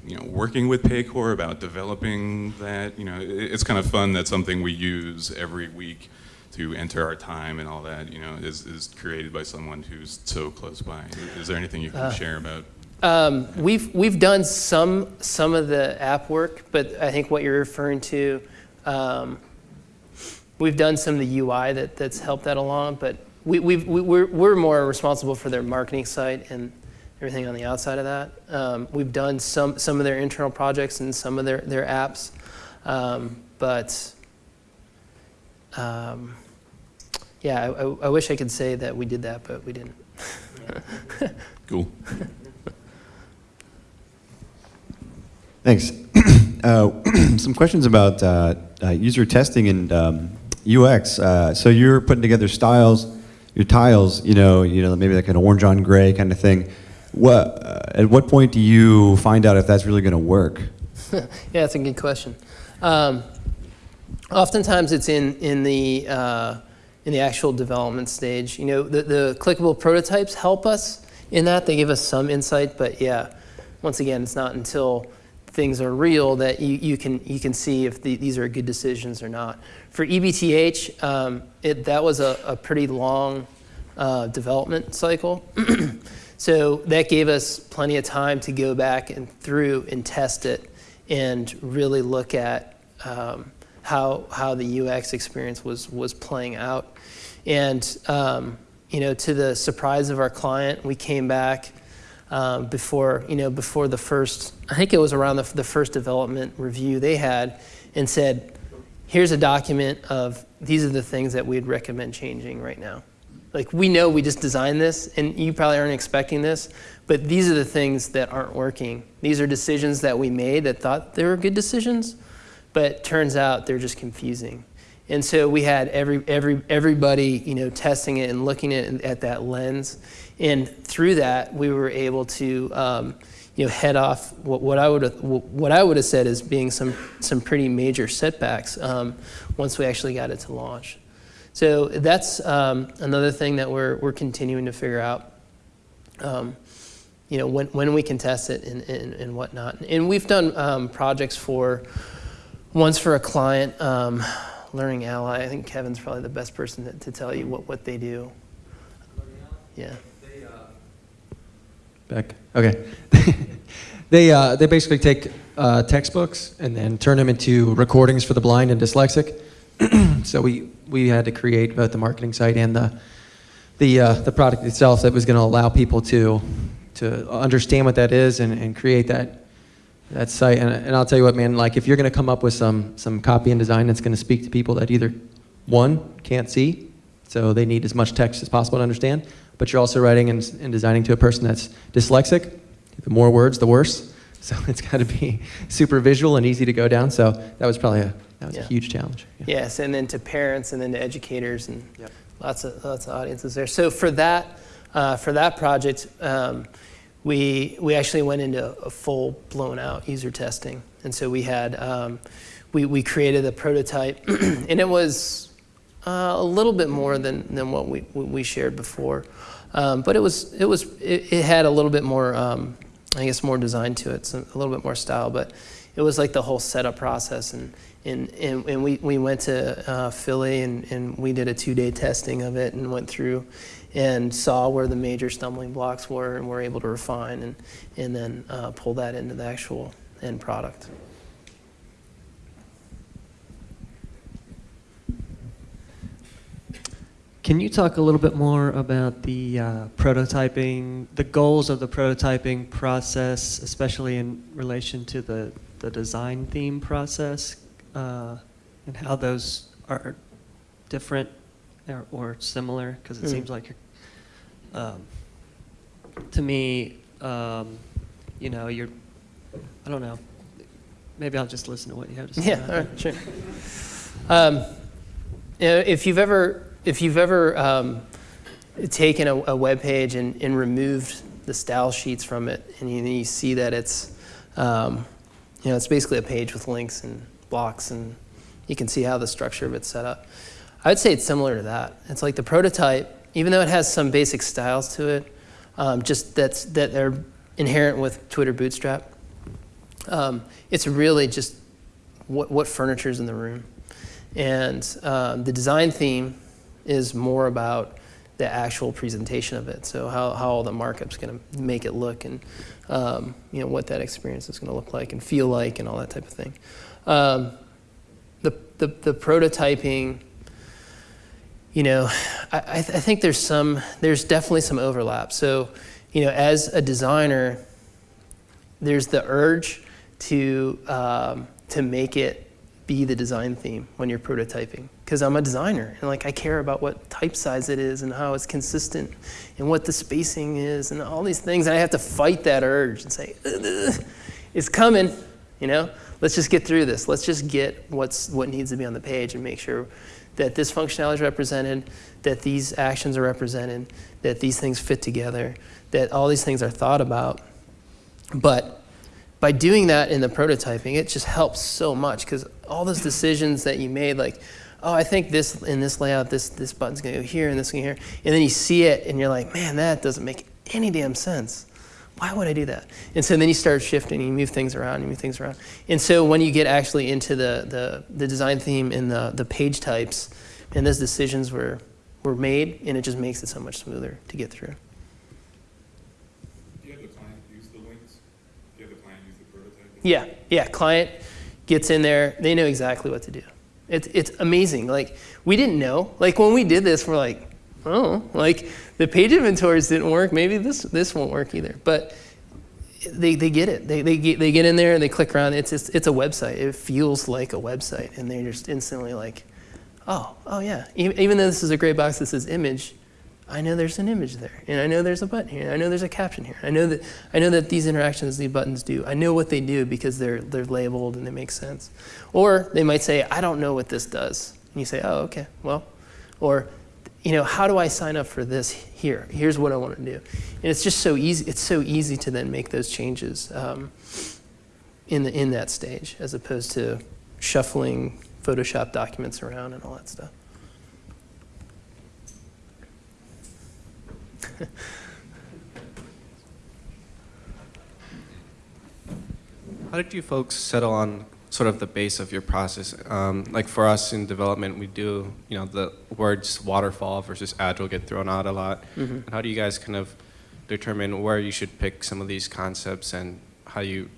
you know, working with Paycor, about developing that? You know, it's kind of fun that something we use every week to enter our time and all that, you know, is, is created by someone who's so close by. Is, is there anything you can share about? Um, we've we've done some some of the app work, but I think what you're referring to, um, we've done some of the UI that, that's helped that along. But we, we've, we, we're we're more responsible for their marketing site and everything on the outside of that. Um, we've done some some of their internal projects and some of their their apps, um, but um, yeah, I, I, I wish I could say that we did that, but we didn't. Cool. Thanks. Uh, Some questions about uh, uh, user testing and um, UX. Uh, So you're putting together styles, your tiles, you know, you know, maybe like an orange on gray kind of thing. What, uh, at what point do you find out if that's really going to work? Yeah, that's a good question. Um, oftentimes, it's in in the uh, in the actual development stage. You know, the, the clickable prototypes help us in that. They give us some insight, but yeah, once again, it's not until things are real that you, you can you can see if the, these are good decisions or not. For EBTH, um, it, that was a, a pretty long uh, development cycle. So that gave us plenty of time to go back and through and test it and really look at um, how, how the UX experience was, was playing out. And, um, you know, to the surprise of our client, we came back um, before, you know, before the first, I think it was around the, the first development review they had and said, here's a document of these are the things that we'd recommend changing right now. Like we know we just designed this, and you probably aren't expecting this, but these are the things that aren't working. These are decisions that we made that thought they were good decisions, but turns out they're just confusing. And so we had every, every, everybody, you know, testing it and looking at, at that lens, and through that we were able to, um, you know, head off what, what I would have, what I would have said as being some some pretty major setbacks um, once we actually got it to launch. So that's um, another thing that we're, we're continuing to figure out. Um, you know, when, when we can test it and, and, and whatnot. And we've done um, projects for, once for a client, um, Learning Ally. I think Kevin's probably the best person to, to tell you what, what they do. Yeah. Beck. Okay. they uh, they basically take uh, textbooks and then turn them into recordings for the blind and dyslexic. so we we had to create both the marketing site and the the uh, the product itself that was going to allow people to to understand what that is and, and create that that site. And, and I'll tell you what, man. Like if you're going to come up with some some copy and design that's going to speak to people that either one can't see, so they need as much text as possible to understand, but you're also writing and, and designing to a person that's dyslexic. The more words, the worse. So it's got to be super visual and easy to go down. So that was probably a that was Yeah. a huge challenge. Yeah. Yes, and then to parents, and then to educators, and Yep. lots of lots of audiences there. So for that uh, for that project, um, we we actually went into a full blown out user testing, and so we had um, we we created a prototype, and it was uh, a little bit more than than what we we shared before, um, but it was it was it, it had a little bit more. Um, I guess more design to it, so a little bit more style, but it was like the whole setup process. And, and, and, and we, we went to uh, Philly and, and we did a two day testing of it and went through and saw where the major stumbling blocks were and were able to refine and, and then uh, pull that into the actual end product. Can you talk a little bit more about the uh, prototyping, the goals of the prototyping process, especially in relation to the, the design theme process, uh, and how those are different or, or similar? Because it Mm. seems like you're, um, to me, um, you know, you're, I don't know. Maybe I'll just listen to what you have to say. Yeah, right, sure. Um, if you've ever if you've ever um, taken a, a web page and, and removed the style sheets from it, and you, you see that it's um, you know it's basically a page with links and blocks, and you can see how the structure of it's set up. I would say it's similar to that. It's like the prototype, even though it has some basic styles to it, um, just that's that they're inherent with Twitter Bootstrap. um, it's really just what, what furniture is in the room. And um, the design theme is more about the actual presentation of it. So how, how all the markup's going to make it look and um, you know what that experience is going to look like and feel like and all that type of thing. Um, the, the, the prototyping, you know, I, I th- I think there's some, there's definitely some overlap. So, you know, as a designer, there's the urge to um, to make it be the design theme when you're prototyping because I'm a designer and like I care about what type size it is and how it's consistent and what the spacing is and all these things and I have to fight that urge and say it's coming you know? Let's just get through this. Let's just get what's what needs to be on the page and make sure that this functionality is represented that these actions are represented that these things fit together that all these things are thought about. But by doing that in the prototyping, it just helps so much because all those decisions that you made, like, oh, I think this in this layout, this this button's gonna go here and this going here, and then you see it and you're like, man, that doesn't make any damn sense. Why would I do that? And so then you start shifting, you move things around, you move things around. And so when you get actually into the the, the design theme and the the page types, and those decisions were were made, and it just makes it so much smoother to get through. Do you have the client use the links? Do you have the client use the prototype? Yeah, yeah. Client gets in there, they know exactly what to do. It's it's amazing. Like we didn't know. Like when we did this, we're like, oh, like the page inventories didn't work. Maybe this this won't work either. But they, they get it. They, they, get, they get in there and they click around. It's, it's, it's a website. It feels like a website. And they're just instantly like, oh, oh yeah. Even, even though this is a gray box that says image, I know there's an image there. And I know there's a button here. And I know there's a caption here. I know that, I know that these interactions these buttons do. I know what they do because they're, they're labeled and they make sense. Or they might say, I don't know what this does. And you say, oh, okay, well. Or, you know, how do I sign up for this here? Here's what I want to do. And it's just so easy. It's so easy to then make those changes um, in, the, in that stage as opposed to shuffling Photoshop documents around and all that stuff. How did you folks settle on sort of the base of your process? Um, like for us in development, we do, you know, the words waterfall versus agile get thrown out a lot. Mhm. And how do you guys kind of determine where you should pick some of these concepts and how you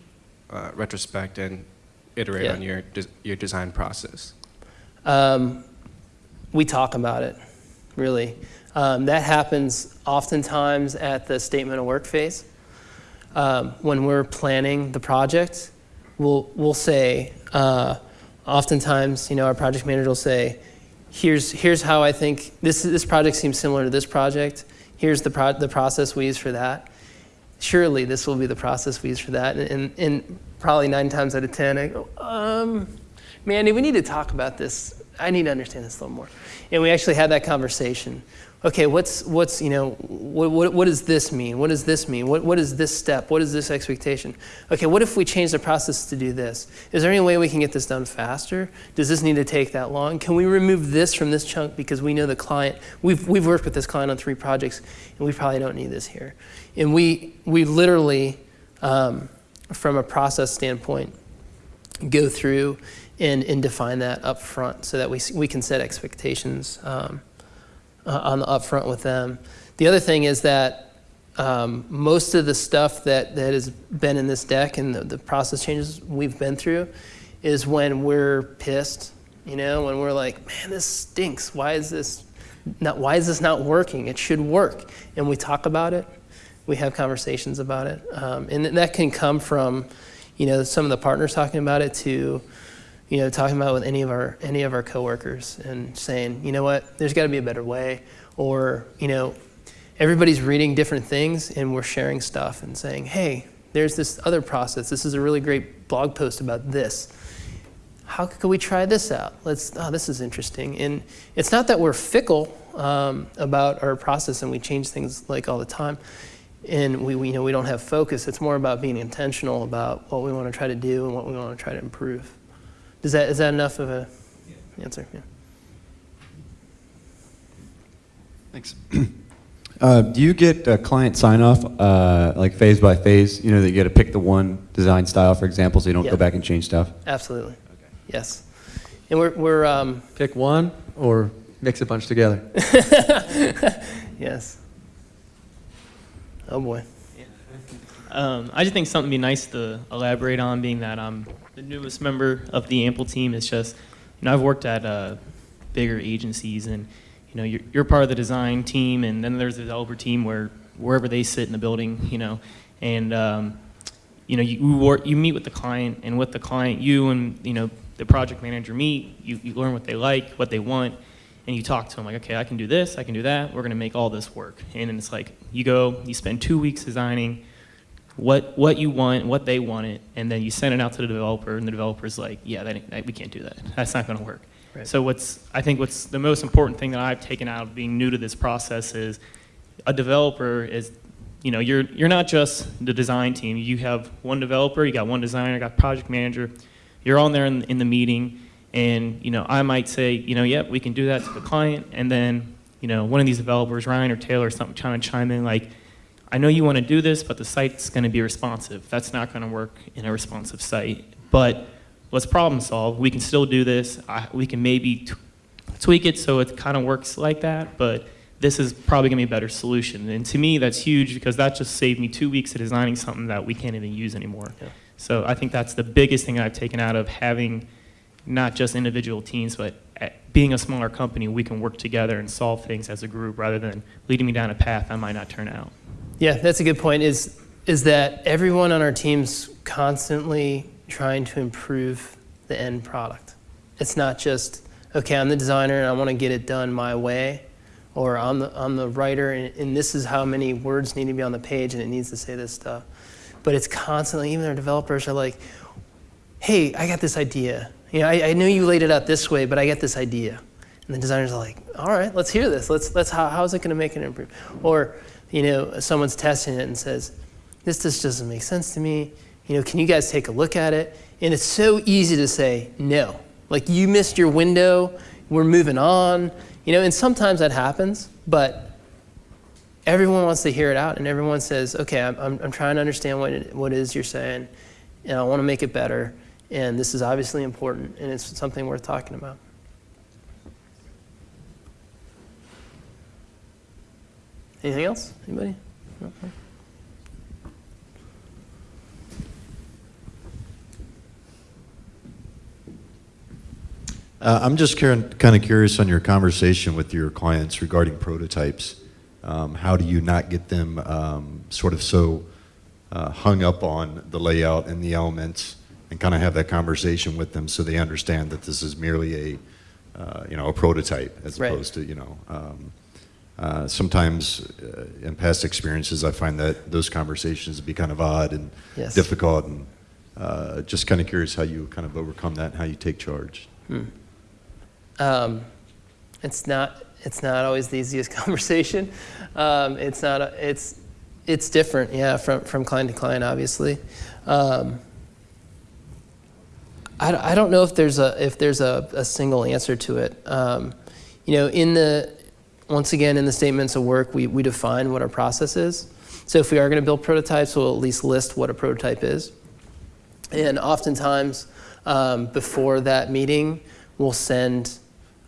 uh, retrospect and iterate Yeah. on your des- your design process? Um, we talk about it, really. Um, that happens oftentimes at the statement of work phase. Um, when we're planning the project, we'll, we'll say, uh, oftentimes, you know, our project manager will say, here's, here's how I think this, this project seems similar to this project. Here's the, pro- the process we use for that. Surely this will be the process we use for that. And, and, and probably nine times out of 10, I go, um, Mandy, we need to talk about this. I need to understand this a little more. And we actually had that conversation. Okay, what's, what's you know, what, what, what does this mean? What does this mean? What, what is this step? What is this expectation? Okay, what if we change the process to do this? Is there any way we can get this done faster? Does this need to take that long? Can we remove this from this chunk because we know the client, we've, we've worked with this client on three projects and we probably don't need this here. And we, we literally, um, from a process standpoint, go through and, and define that up front so that we, we can set expectations um, uh, on the upfront with them. The other thing is that um, most of the stuff that, that has been in this deck and the, the process changes we've been through is when we're pissed, you know, when we're like, man, this stinks. Why is this not, why is this not working? It should work. And we talk about it. We have conversations about it. Um, and that can come from, you know, some of the partners talking about it to, you know, talking about it with any of our any of our coworkers and saying, you know what, there's got to be a better way, or you know, everybody's reading different things and we're sharing stuff and saying, hey, there's this other process. This is a really great blog post about this. How could we try this out? Let's. Oh, this is interesting. And it's not that we're fickle um, about our process and we change things like all the time, and we, we you know we don't have focus. It's more about being intentional about what we want to try to do and what we want to try to improve. Is that is that enough of a answer? Yeah. Thanks. Uh, do you get uh, client sign off, uh, like phase by phase? You know, that you got to pick the one design style, for example, so you don't Yeah. go back and change stuff? Absolutely. Okay. Yes. And we're, we're um, Pick one or mix a bunch together. yes. Oh boy. Um, I just think something would be nice to elaborate on, being that I'm the newest member of the Ample team. It's just, you know, I've worked at uh, bigger agencies, and you know, you're, you're part of the design team, and then there's the developer team where wherever they sit in the building, you know, and um, you know, you work, you meet with the client, and with the client, you and you know, the project manager meet. You, you learn what they like, what they want, and you talk to them like, okay, I can do this, I can do that. We're gonna make all this work, and then it's like you go, you spend two weeks designing what what you want, what they want it, and then you send it out to the developer, and the developer's like, yeah, that, that, we can't do that. That's not going to work. Right. So what's I think what's the most important thing that I've taken out of being new to this process is a developer is, you know, you're you're not just the design team. You have one developer, you got one designer, you got project manager. You're on there in, in the meeting, and you know, I might say, you know, yep, we can do that to the client, and then you know, one of these developers, Ryan or Taylor, or something, trying to chime in like. I know you want to do this, but the site's going to be responsive. That's not going to work in a responsive site. But let's problem solve. We can still do this. I, we can maybe t- tweak it so it kind of works like that, but this is probably going to be a better solution. And to me, that's huge because that just saved me two weeks of designing something that we can't even use anymore. Yeah. So I think that's the biggest thing I've taken out of having not just individual teams, but eh, being a smaller company, we can work together and solve things as a group rather than leading me down a path I might not turn out. Yeah, that's a good point. Is is that everyone on our team's constantly trying to improve the end product. It's not just okay. I'm the designer and I want to get it done my way, or I'm the I'm the writer and, and this is how many words need to be on the page and it needs to say this stuff. But it's constantly. Even our developers are like, "Hey, I got this idea. You know, I, I know you laid it out this way, but I got this idea." And the designers are like, "All right, let's hear this. Let's let's how how is it going to make an improvement? Or you know, someone's testing it and says, this just doesn't make sense to me. You know, can you guys take a look at it? And it's so easy to say no. Like you missed your window. We're moving on. You know, and sometimes that happens, but everyone wants to hear it out, and everyone says, okay, I'm, I'm, I'm trying to understand what it, what it is you're saying, and I want to make it better. And this is obviously important, and it's something worth talking about. Anything else? Anybody? No? Uh, I'm just kind of curious on your conversation with your clients regarding prototypes. Um, how do you not get them um, sort of so uh, hung up on the layout and the elements, and kind of have that conversation with them so they understand that this is merely a, uh, you know, a prototype as Right. opposed to, you know. Um, uh, sometimes uh, in past experiences, I find that those conversations be kind of odd and Yes. difficult, and uh, just kind of curious how you kind of overcome that and how you take charge. Um, it's not it's not always the easiest conversation. Um, it's not a, it's it's different, yeah, from from client to client, obviously. Um, I, don't- I don't know if there's a if there's a, a single answer to it. Um, you know, in the once again in the statements of work, we we define what our process is. So if we are going to build prototypes, we'll at least list what a prototype is. And oftentimes, um, before that meeting, we'll send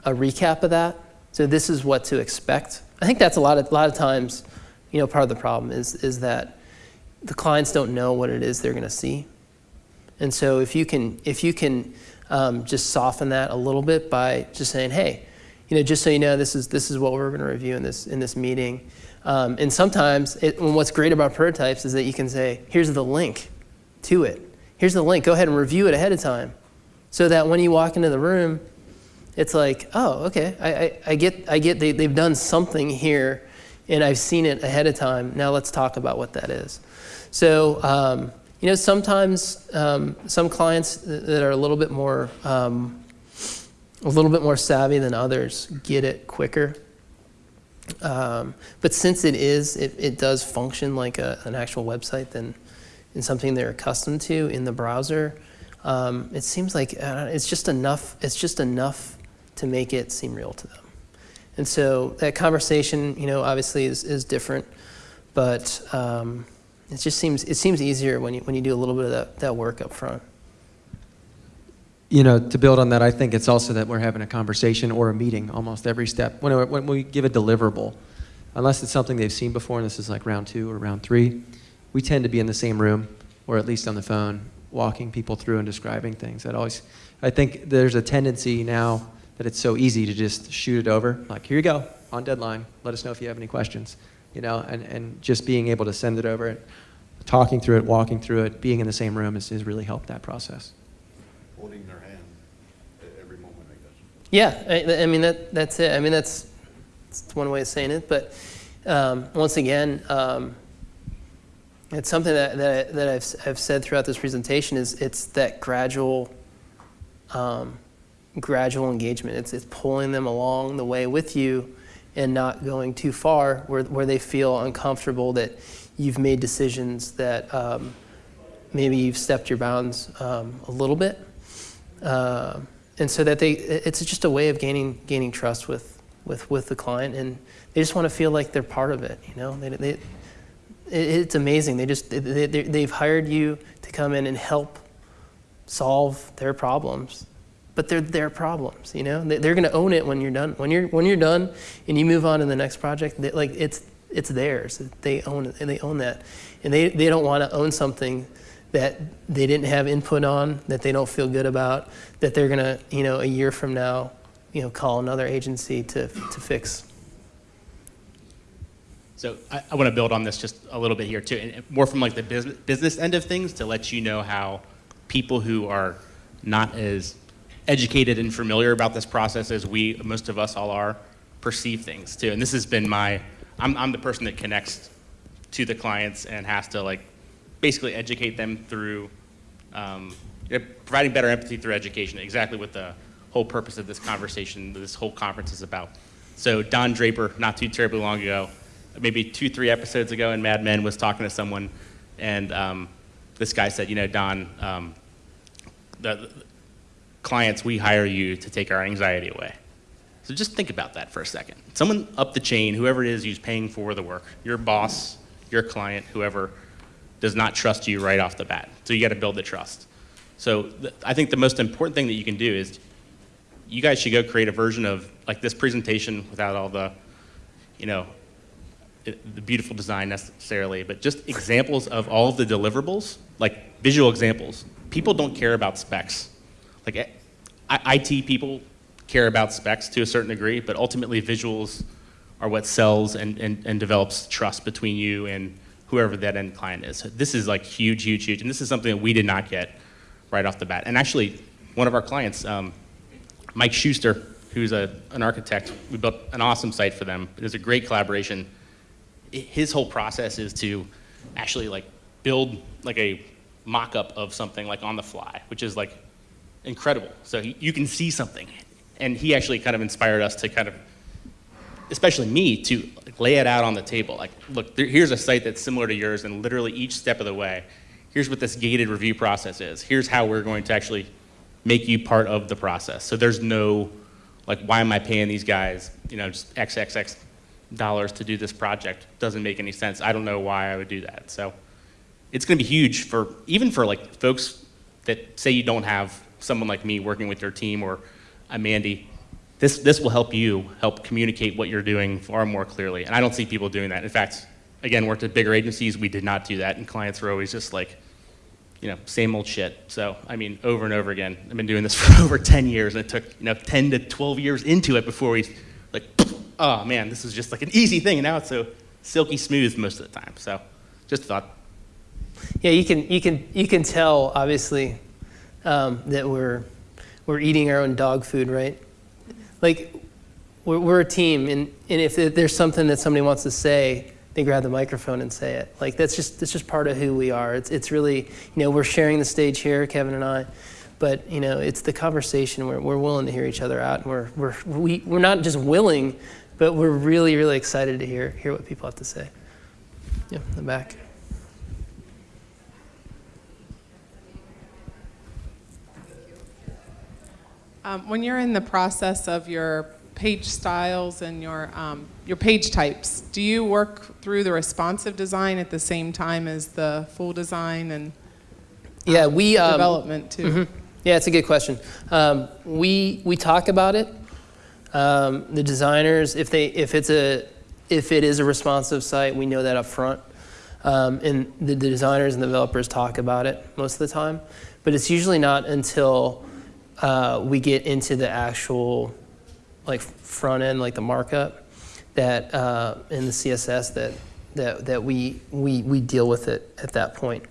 a recap of that. So this is what to expect. I think that's a lot of a lot of times, you know, part of the problem is is that the clients don't know what it is they're going to see. And so if you can if you can um, just soften that a little bit by just saying, hey, you know, just so you know, this is this is what we're going to review in this in this meeting. Um, and sometimes, it, and what's great about prototypes is that you can say, here's the link to it. Here's the link. Go ahead and review it ahead of time, so that when you walk into the room, it's like, oh, okay, I, I, I get, I get they, they've done something here, and I've seen it ahead of time. Now let's talk about what that is. So, um, you know, sometimes um, some clients that are a little bit more, um, a little bit more savvy than others get it quicker. Um, but since it is, it, it does function like a, an actual website than in something they're accustomed to in the browser. Um, it seems like uh, it's just enough. It's just enough to make it seem real to them. And so that conversation, you know, obviously is, is different, but um, it just seems it seems easier when you when you do a little bit of that, that work up front. You know, to build on that, I think it's also that we're having a conversation or a meeting almost every step. When, when we give a deliverable, unless it's something they've seen before, and this is like round two or round three, we tend to be in the same room or at least on the phone, walking people through and describing things. That always, I think there's a tendency now that it's so easy to just shoot it over. Like, here you go, on deadline. Let us know if you have any questions. You know, and, and just being able to send it over, talking through it, walking through it, being in the same room has, has really helped that process. Holding hand at every moment, I guess. Yeah, I, I mean that that's it. I mean that's, that's one way of saying it. But um, once again, um, it's something that that, that I've I've said throughout this presentation is it's that gradual, um, gradual engagement. It's it's pulling them along the way with you, and not going too far where where they feel uncomfortable that you've made decisions that um, maybe you've stepped your bounds um, a little bit. Um, and so that they it's just a way of gaining gaining trust with with with the client and they just want to feel like they're part of it you know? They, they, it's amazing. They just they, they, they've hired you to come in and help solve their problems but they're their problems you know? They, they're going to own it when you're done when you're when you're done and you move on to the next project they, like it's it's theirs. They own it they own that. And they, they don't want to own something that they didn't have input on, that they don't feel good about, that they're going to, you know, a year from now, you know, call another agency to, to fix. So I, I want to build on this just a little bit here too, and more from like the business, business end of things to let you know how people who are not as educated and familiar about this process as we, most of us all are, perceive things too. And this has been my, I'm, I'm the person that connects to the clients and has to like basically educate them through um, providing better empathy through education, exactly what the whole purpose of this conversation, this whole conference is about. So Don Draper, not too terribly long ago, maybe two, three episodes ago in Mad Men, was talking to someone, and um, this guy said, you know, Don, um, the, the clients, we hire you to take our anxiety away. So just think about that for a second. Someone up the chain, whoever it is who's paying for the work, your boss, your client, whoever, does not trust you right off the bat. So you got to build the trust. So I think the most important thing that you can do is you guys should go create a version of like this presentation without all the, you know, the beautiful design necessarily, but just examples of all of the deliverables, like visual examples. People don't care about specs. Like eh, IT people care about specs to a certain degree, but ultimately visuals are what sells and, and, and develops trust between you and whoever that end client is. This is like huge, huge, huge, and this is something that we did not get right off the bat. And actually, one of our clients, um, Mike Schuster, who's a, an architect, we built an awesome site for them. It was a great collaboration. His whole process is to actually like build like a mock-up of something like on the fly, which is like incredible. So he, you can see something. And he actually kind of inspired us to kind of especially me, to lay it out on the table. Like, look, there, here's a site that's similar to yours, and literally each step of the way, here's what this gated review process is. Here's how we're going to actually make you part of the process. So there's no, like, why am I paying these guys, you know, just XXX dollars to do this project? Doesn't make any sense. I don't know why I would do that. So it's going to be huge for, even for like folks that say you don't have someone like me working with your team or a Mandy this, this will help you help communicate what you're doing far more clearly. And I don't see people doing that. In fact, again, worked at bigger agencies, we did not do that. And clients were always just like, you know, same old shit. So, I mean, over and over again. I've been doing this for over 10 years, and it took, you know, 10 to 12 years into it before we, like, oh man, this is just like an easy thing, and now it's so silky smooth most of the time. So, just thought. Yeah, you can, you can, you can tell, obviously, um, that we're, we're eating our own dog food, right? Like we're, we're a team and, and if there's something that somebody wants to say they grab the microphone and say it. Like that's just that's just part of who we are. It's, it's really you know we're sharing the stage here kevin and i but you know it's the conversation. Where we're willing to hear each other out and we're, we're, we, we're not just willing but we're really really excited to hear hear what people have to say. Yeah in the back Um, when you're in the process of your page styles and your, um, your page types, do you work through the responsive design at the same time as the full design and Yeah, we um, development too? mhm. Yeah, it's a good question. Um, we we talk about it. Um, the designers, if they if it's a if it is a responsive site, we know that up front. Um, and the, the designers and developers talk about it most of the time, but it's usually not until uh, we get into the actual like front end, like the markup, that uh, in the CSS that that that we we we deal with it at that point.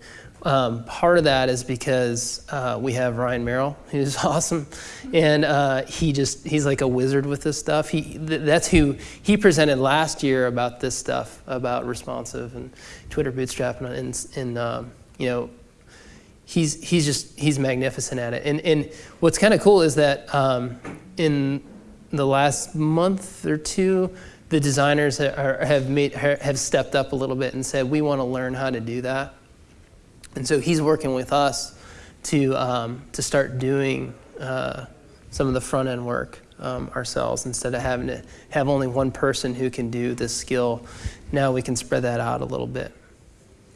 Um, part of that is because uh, we have Ryan Merrill, who's awesome, and uh, he just he's like a wizard with this stuff. He th- that's who he presented last year about this stuff about responsive and Twitter Bootstrap and, and, and um, you know he's he's just he's magnificent at it. And and what's kind of cool is that um, in the last month or two, the designers are, have made have stepped up a little bit and said we want to learn how to do that. And so he's working with us to um, to start doing uh, some of the front end work um, ourselves instead of having to have only one person who can do this skill. Now we can spread that out a little bit.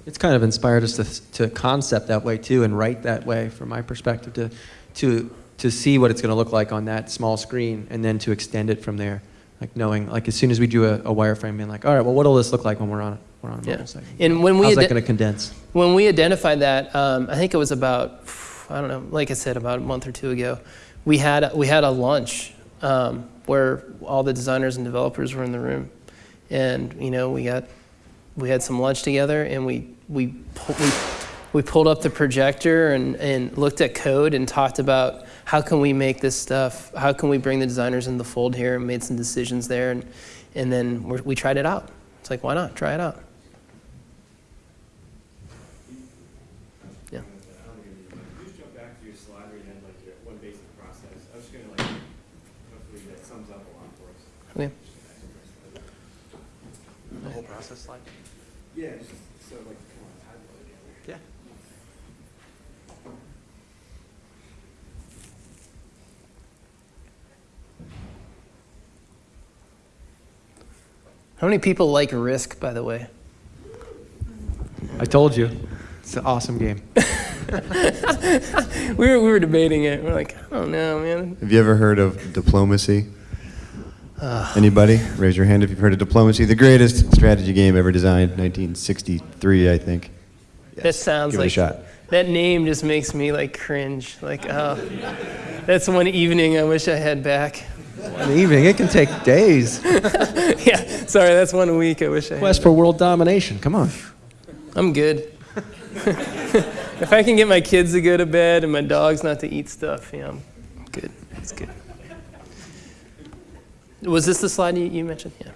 It's kind of inspired us to, to concept that way too and write that way from my perspective to, to, to see what it's going to look like on that small screen and then to extend it from there. Like knowing, like as soon as we do a, a wireframe, being like, all right, well, what'll this look like when we're on, we're on a mobile Yeah. site? And when we How's that going to condense? When we identified that, um, I think it was about, I don't know, like I said, about a month or two ago, we had, we had a lunch um, where all the designers and developers were in the room. And, you know, we got, we had some lunch together and we, we, we, we pulled up the projector and, and looked at code and talked about how can we make this stuff, how can we bring the designers in the fold here and made some decisions there. And, and then we tried it out. It's like, why not? Try it out. Just jump back to your slide where you had like your one basic process. I was just gonna like, hopefully that sums up a lot for us. Okay. The whole process slide? Yeah, just so like, come on, how do it together? Yeah. How many people like Risk, by the way? I told you. It's an awesome game. we, were, we were debating it. We're like, I don't know, man. Have you ever heard of diplomacy? Anybody? Raise your hand if you've heard of diplomacy. The greatest strategy game ever designed, 1963, I think. That sounds Give it a like shot. that name just makes me like cringe. Like, oh, that's one evening I wish I had back. One evening, it can take days. yeah, sorry, that's one week I wish I had. Quest for world domination. Come on. I'm good. if I can get my kids to go to bed and my dogs not to eat stuff, yeah, I'm good. It's good. Was this the slide you, you mentioned? Yeah.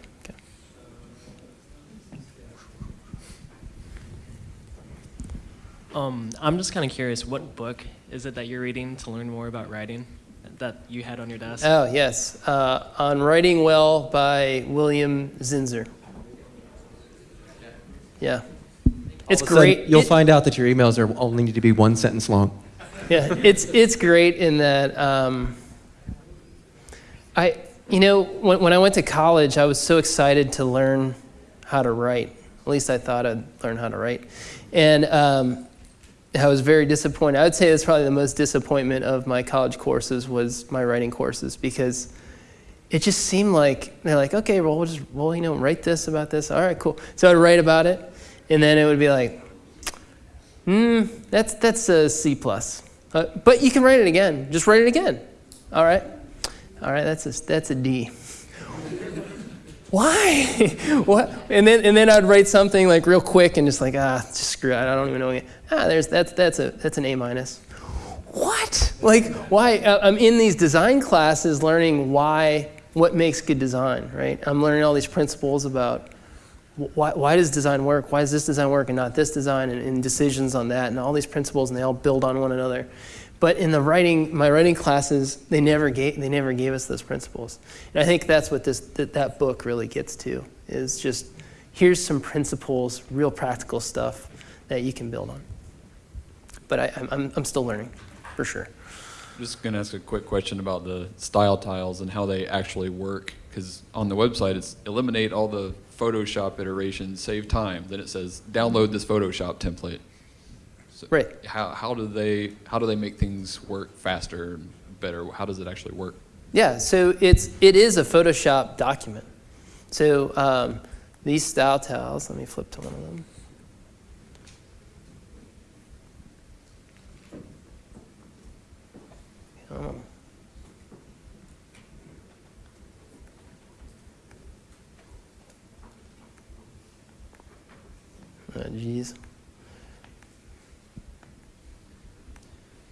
Um, I'm just kind of curious, what book is it that you're reading to learn more about writing that you had on your desk? Oh, yes. Uh, on Writing Well by William Zinsser. Yeah. It's All of a sudden, great. You'll It- find out that your emails are only need to be one sentence long. yeah, it's it's great in that um, I you know when when I went to college, I was so excited to learn how to write. At least I thought I'd learn how to write, and um, I was very disappointed. I would say that's probably the most disappointment of my college courses was my writing courses because it just seemed like they're like, okay, well, we'll just well, you know, write this about this. All right, cool. So I'd write about it, and then it would be like, hmm, that's that's a C plus. Uh, but you can write it again. Just write it again. All right, all right. That's a that's a D. Why? what? And then and then I'd write something like real quick and just like ah, just screw it. I don't even know. Ah, there's that's that's a that's an A minus. What? Like why? Uh, I'm in these design classes learning why what makes good design, right? I'm learning all these principles about why, why does design work? Why does this design work and not this design? And, and decisions on that, and all these principles, and they all build on one another. But in the writing, my writing classes, they never gave they never gave us those principles. And I think that's what this that, that book really gets to is just here's some principles, real practical stuff that you can build on. But I, I'm I'm still learning, for sure. I'm just going to ask a quick question about the style tiles and how they actually work. Because on the website, it's eliminate all the Photoshop iterations, save time. Then it says download this Photoshop template. So Right. How, how do they how do they make things work faster, and better? How does it actually work? Yeah, so it's it is a Photoshop document. So um, these style tiles, let me flip to one of them. Oh, geez.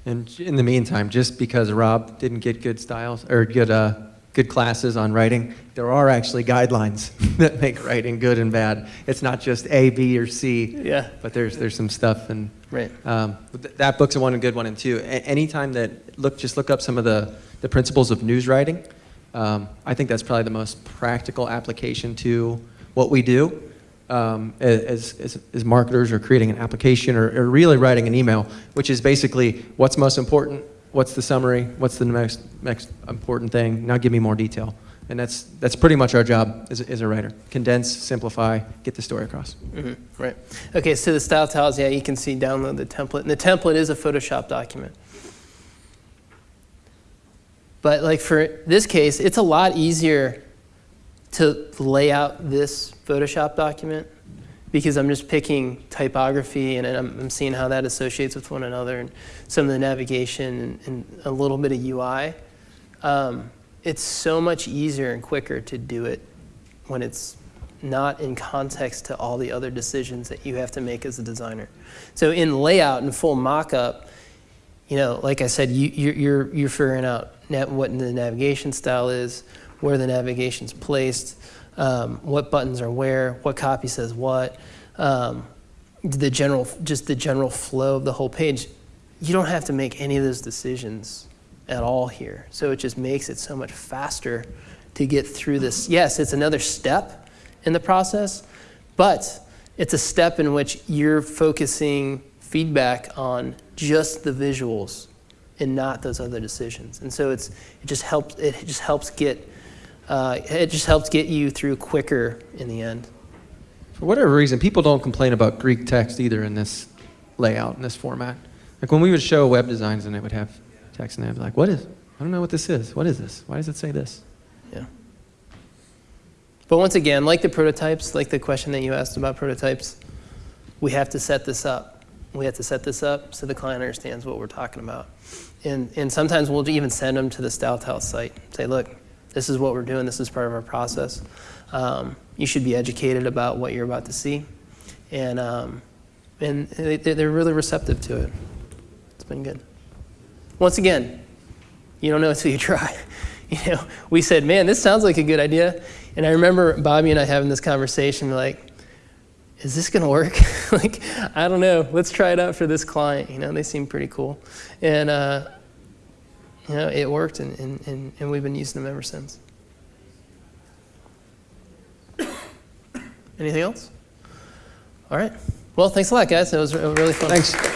And in the meantime, just because Rob didn't get good styles or good, uh, good classes on writing, there are actually guidelines that make writing good and bad. It's not just A, B, or C. Yeah. But there's, there's some stuff, and Right. um, th- that book's a one, and good one, and two. A- anytime that look, just look up some of the, the principles of news writing. Um, I think that's probably the most practical application to what we do um, as, as, as marketers or creating an application or, or really writing an email, which is basically what's most important, what's the summary, what's the next, next important thing, now give me more detail. And that's, that's pretty much our job as, a- as a writer. Condense, simplify, get the story across. Mhm, Right. Okay, so the style tiles, yeah, you can see download the template. And the template is a Photoshop document. But like for this case, it's a lot easier to lay out this Photoshop document because I'm just picking typography and I'm, seeing how that associates with one another and some of the navigation and, a little bit of UI. Um, it's so much easier and quicker to do it when it's not in context to all the other decisions that you have to make as a designer. So in layout and full mock-up, you know, like I said, you, you're, you're, you're figuring out what the navigation style is, where the navigation's placed, um, what buttons are where, what copy says what, um, the general, just the general flow of the whole page. You don't have to make any of those decisions at all here. So it just makes it so much faster to get through this. Yes, it's another step in the process, but it's a step in which you're focusing feedback on just the visuals and not those other decisions. And so it's it just helps it just helps get uh, it just helps get you through quicker in the end. For whatever reason, people don't complain about Greek text either in this layout, in this format. Like when we would show web designs and it would have text and they'd be like, what is, I don't know what this is. What is this? Why does it say this? Yeah. But once again, like the prototypes, like the question that you asked about prototypes, we have to set this up. We have to set this up so the client understands what we're talking about. And, and sometimes we'll even send them to the Style Tile site. Say, look, this is what we're doing. This is part of our process. Um, you should be educated about what you're about to see. And, um, and they, they're really receptive to it. It's been good. Once again, you don't know until you try. You know, we said, man, this sounds like a good idea. And I remember Bobby and I having this conversation, like, is this going to work? like, I don't know. Let's try it out for this client. You know, they seem pretty cool. And, uh, you know, it worked, and, and, and, and we've been using them ever since. Anything else? All right. Well, thanks a lot, guys. It was really fun. Thanks.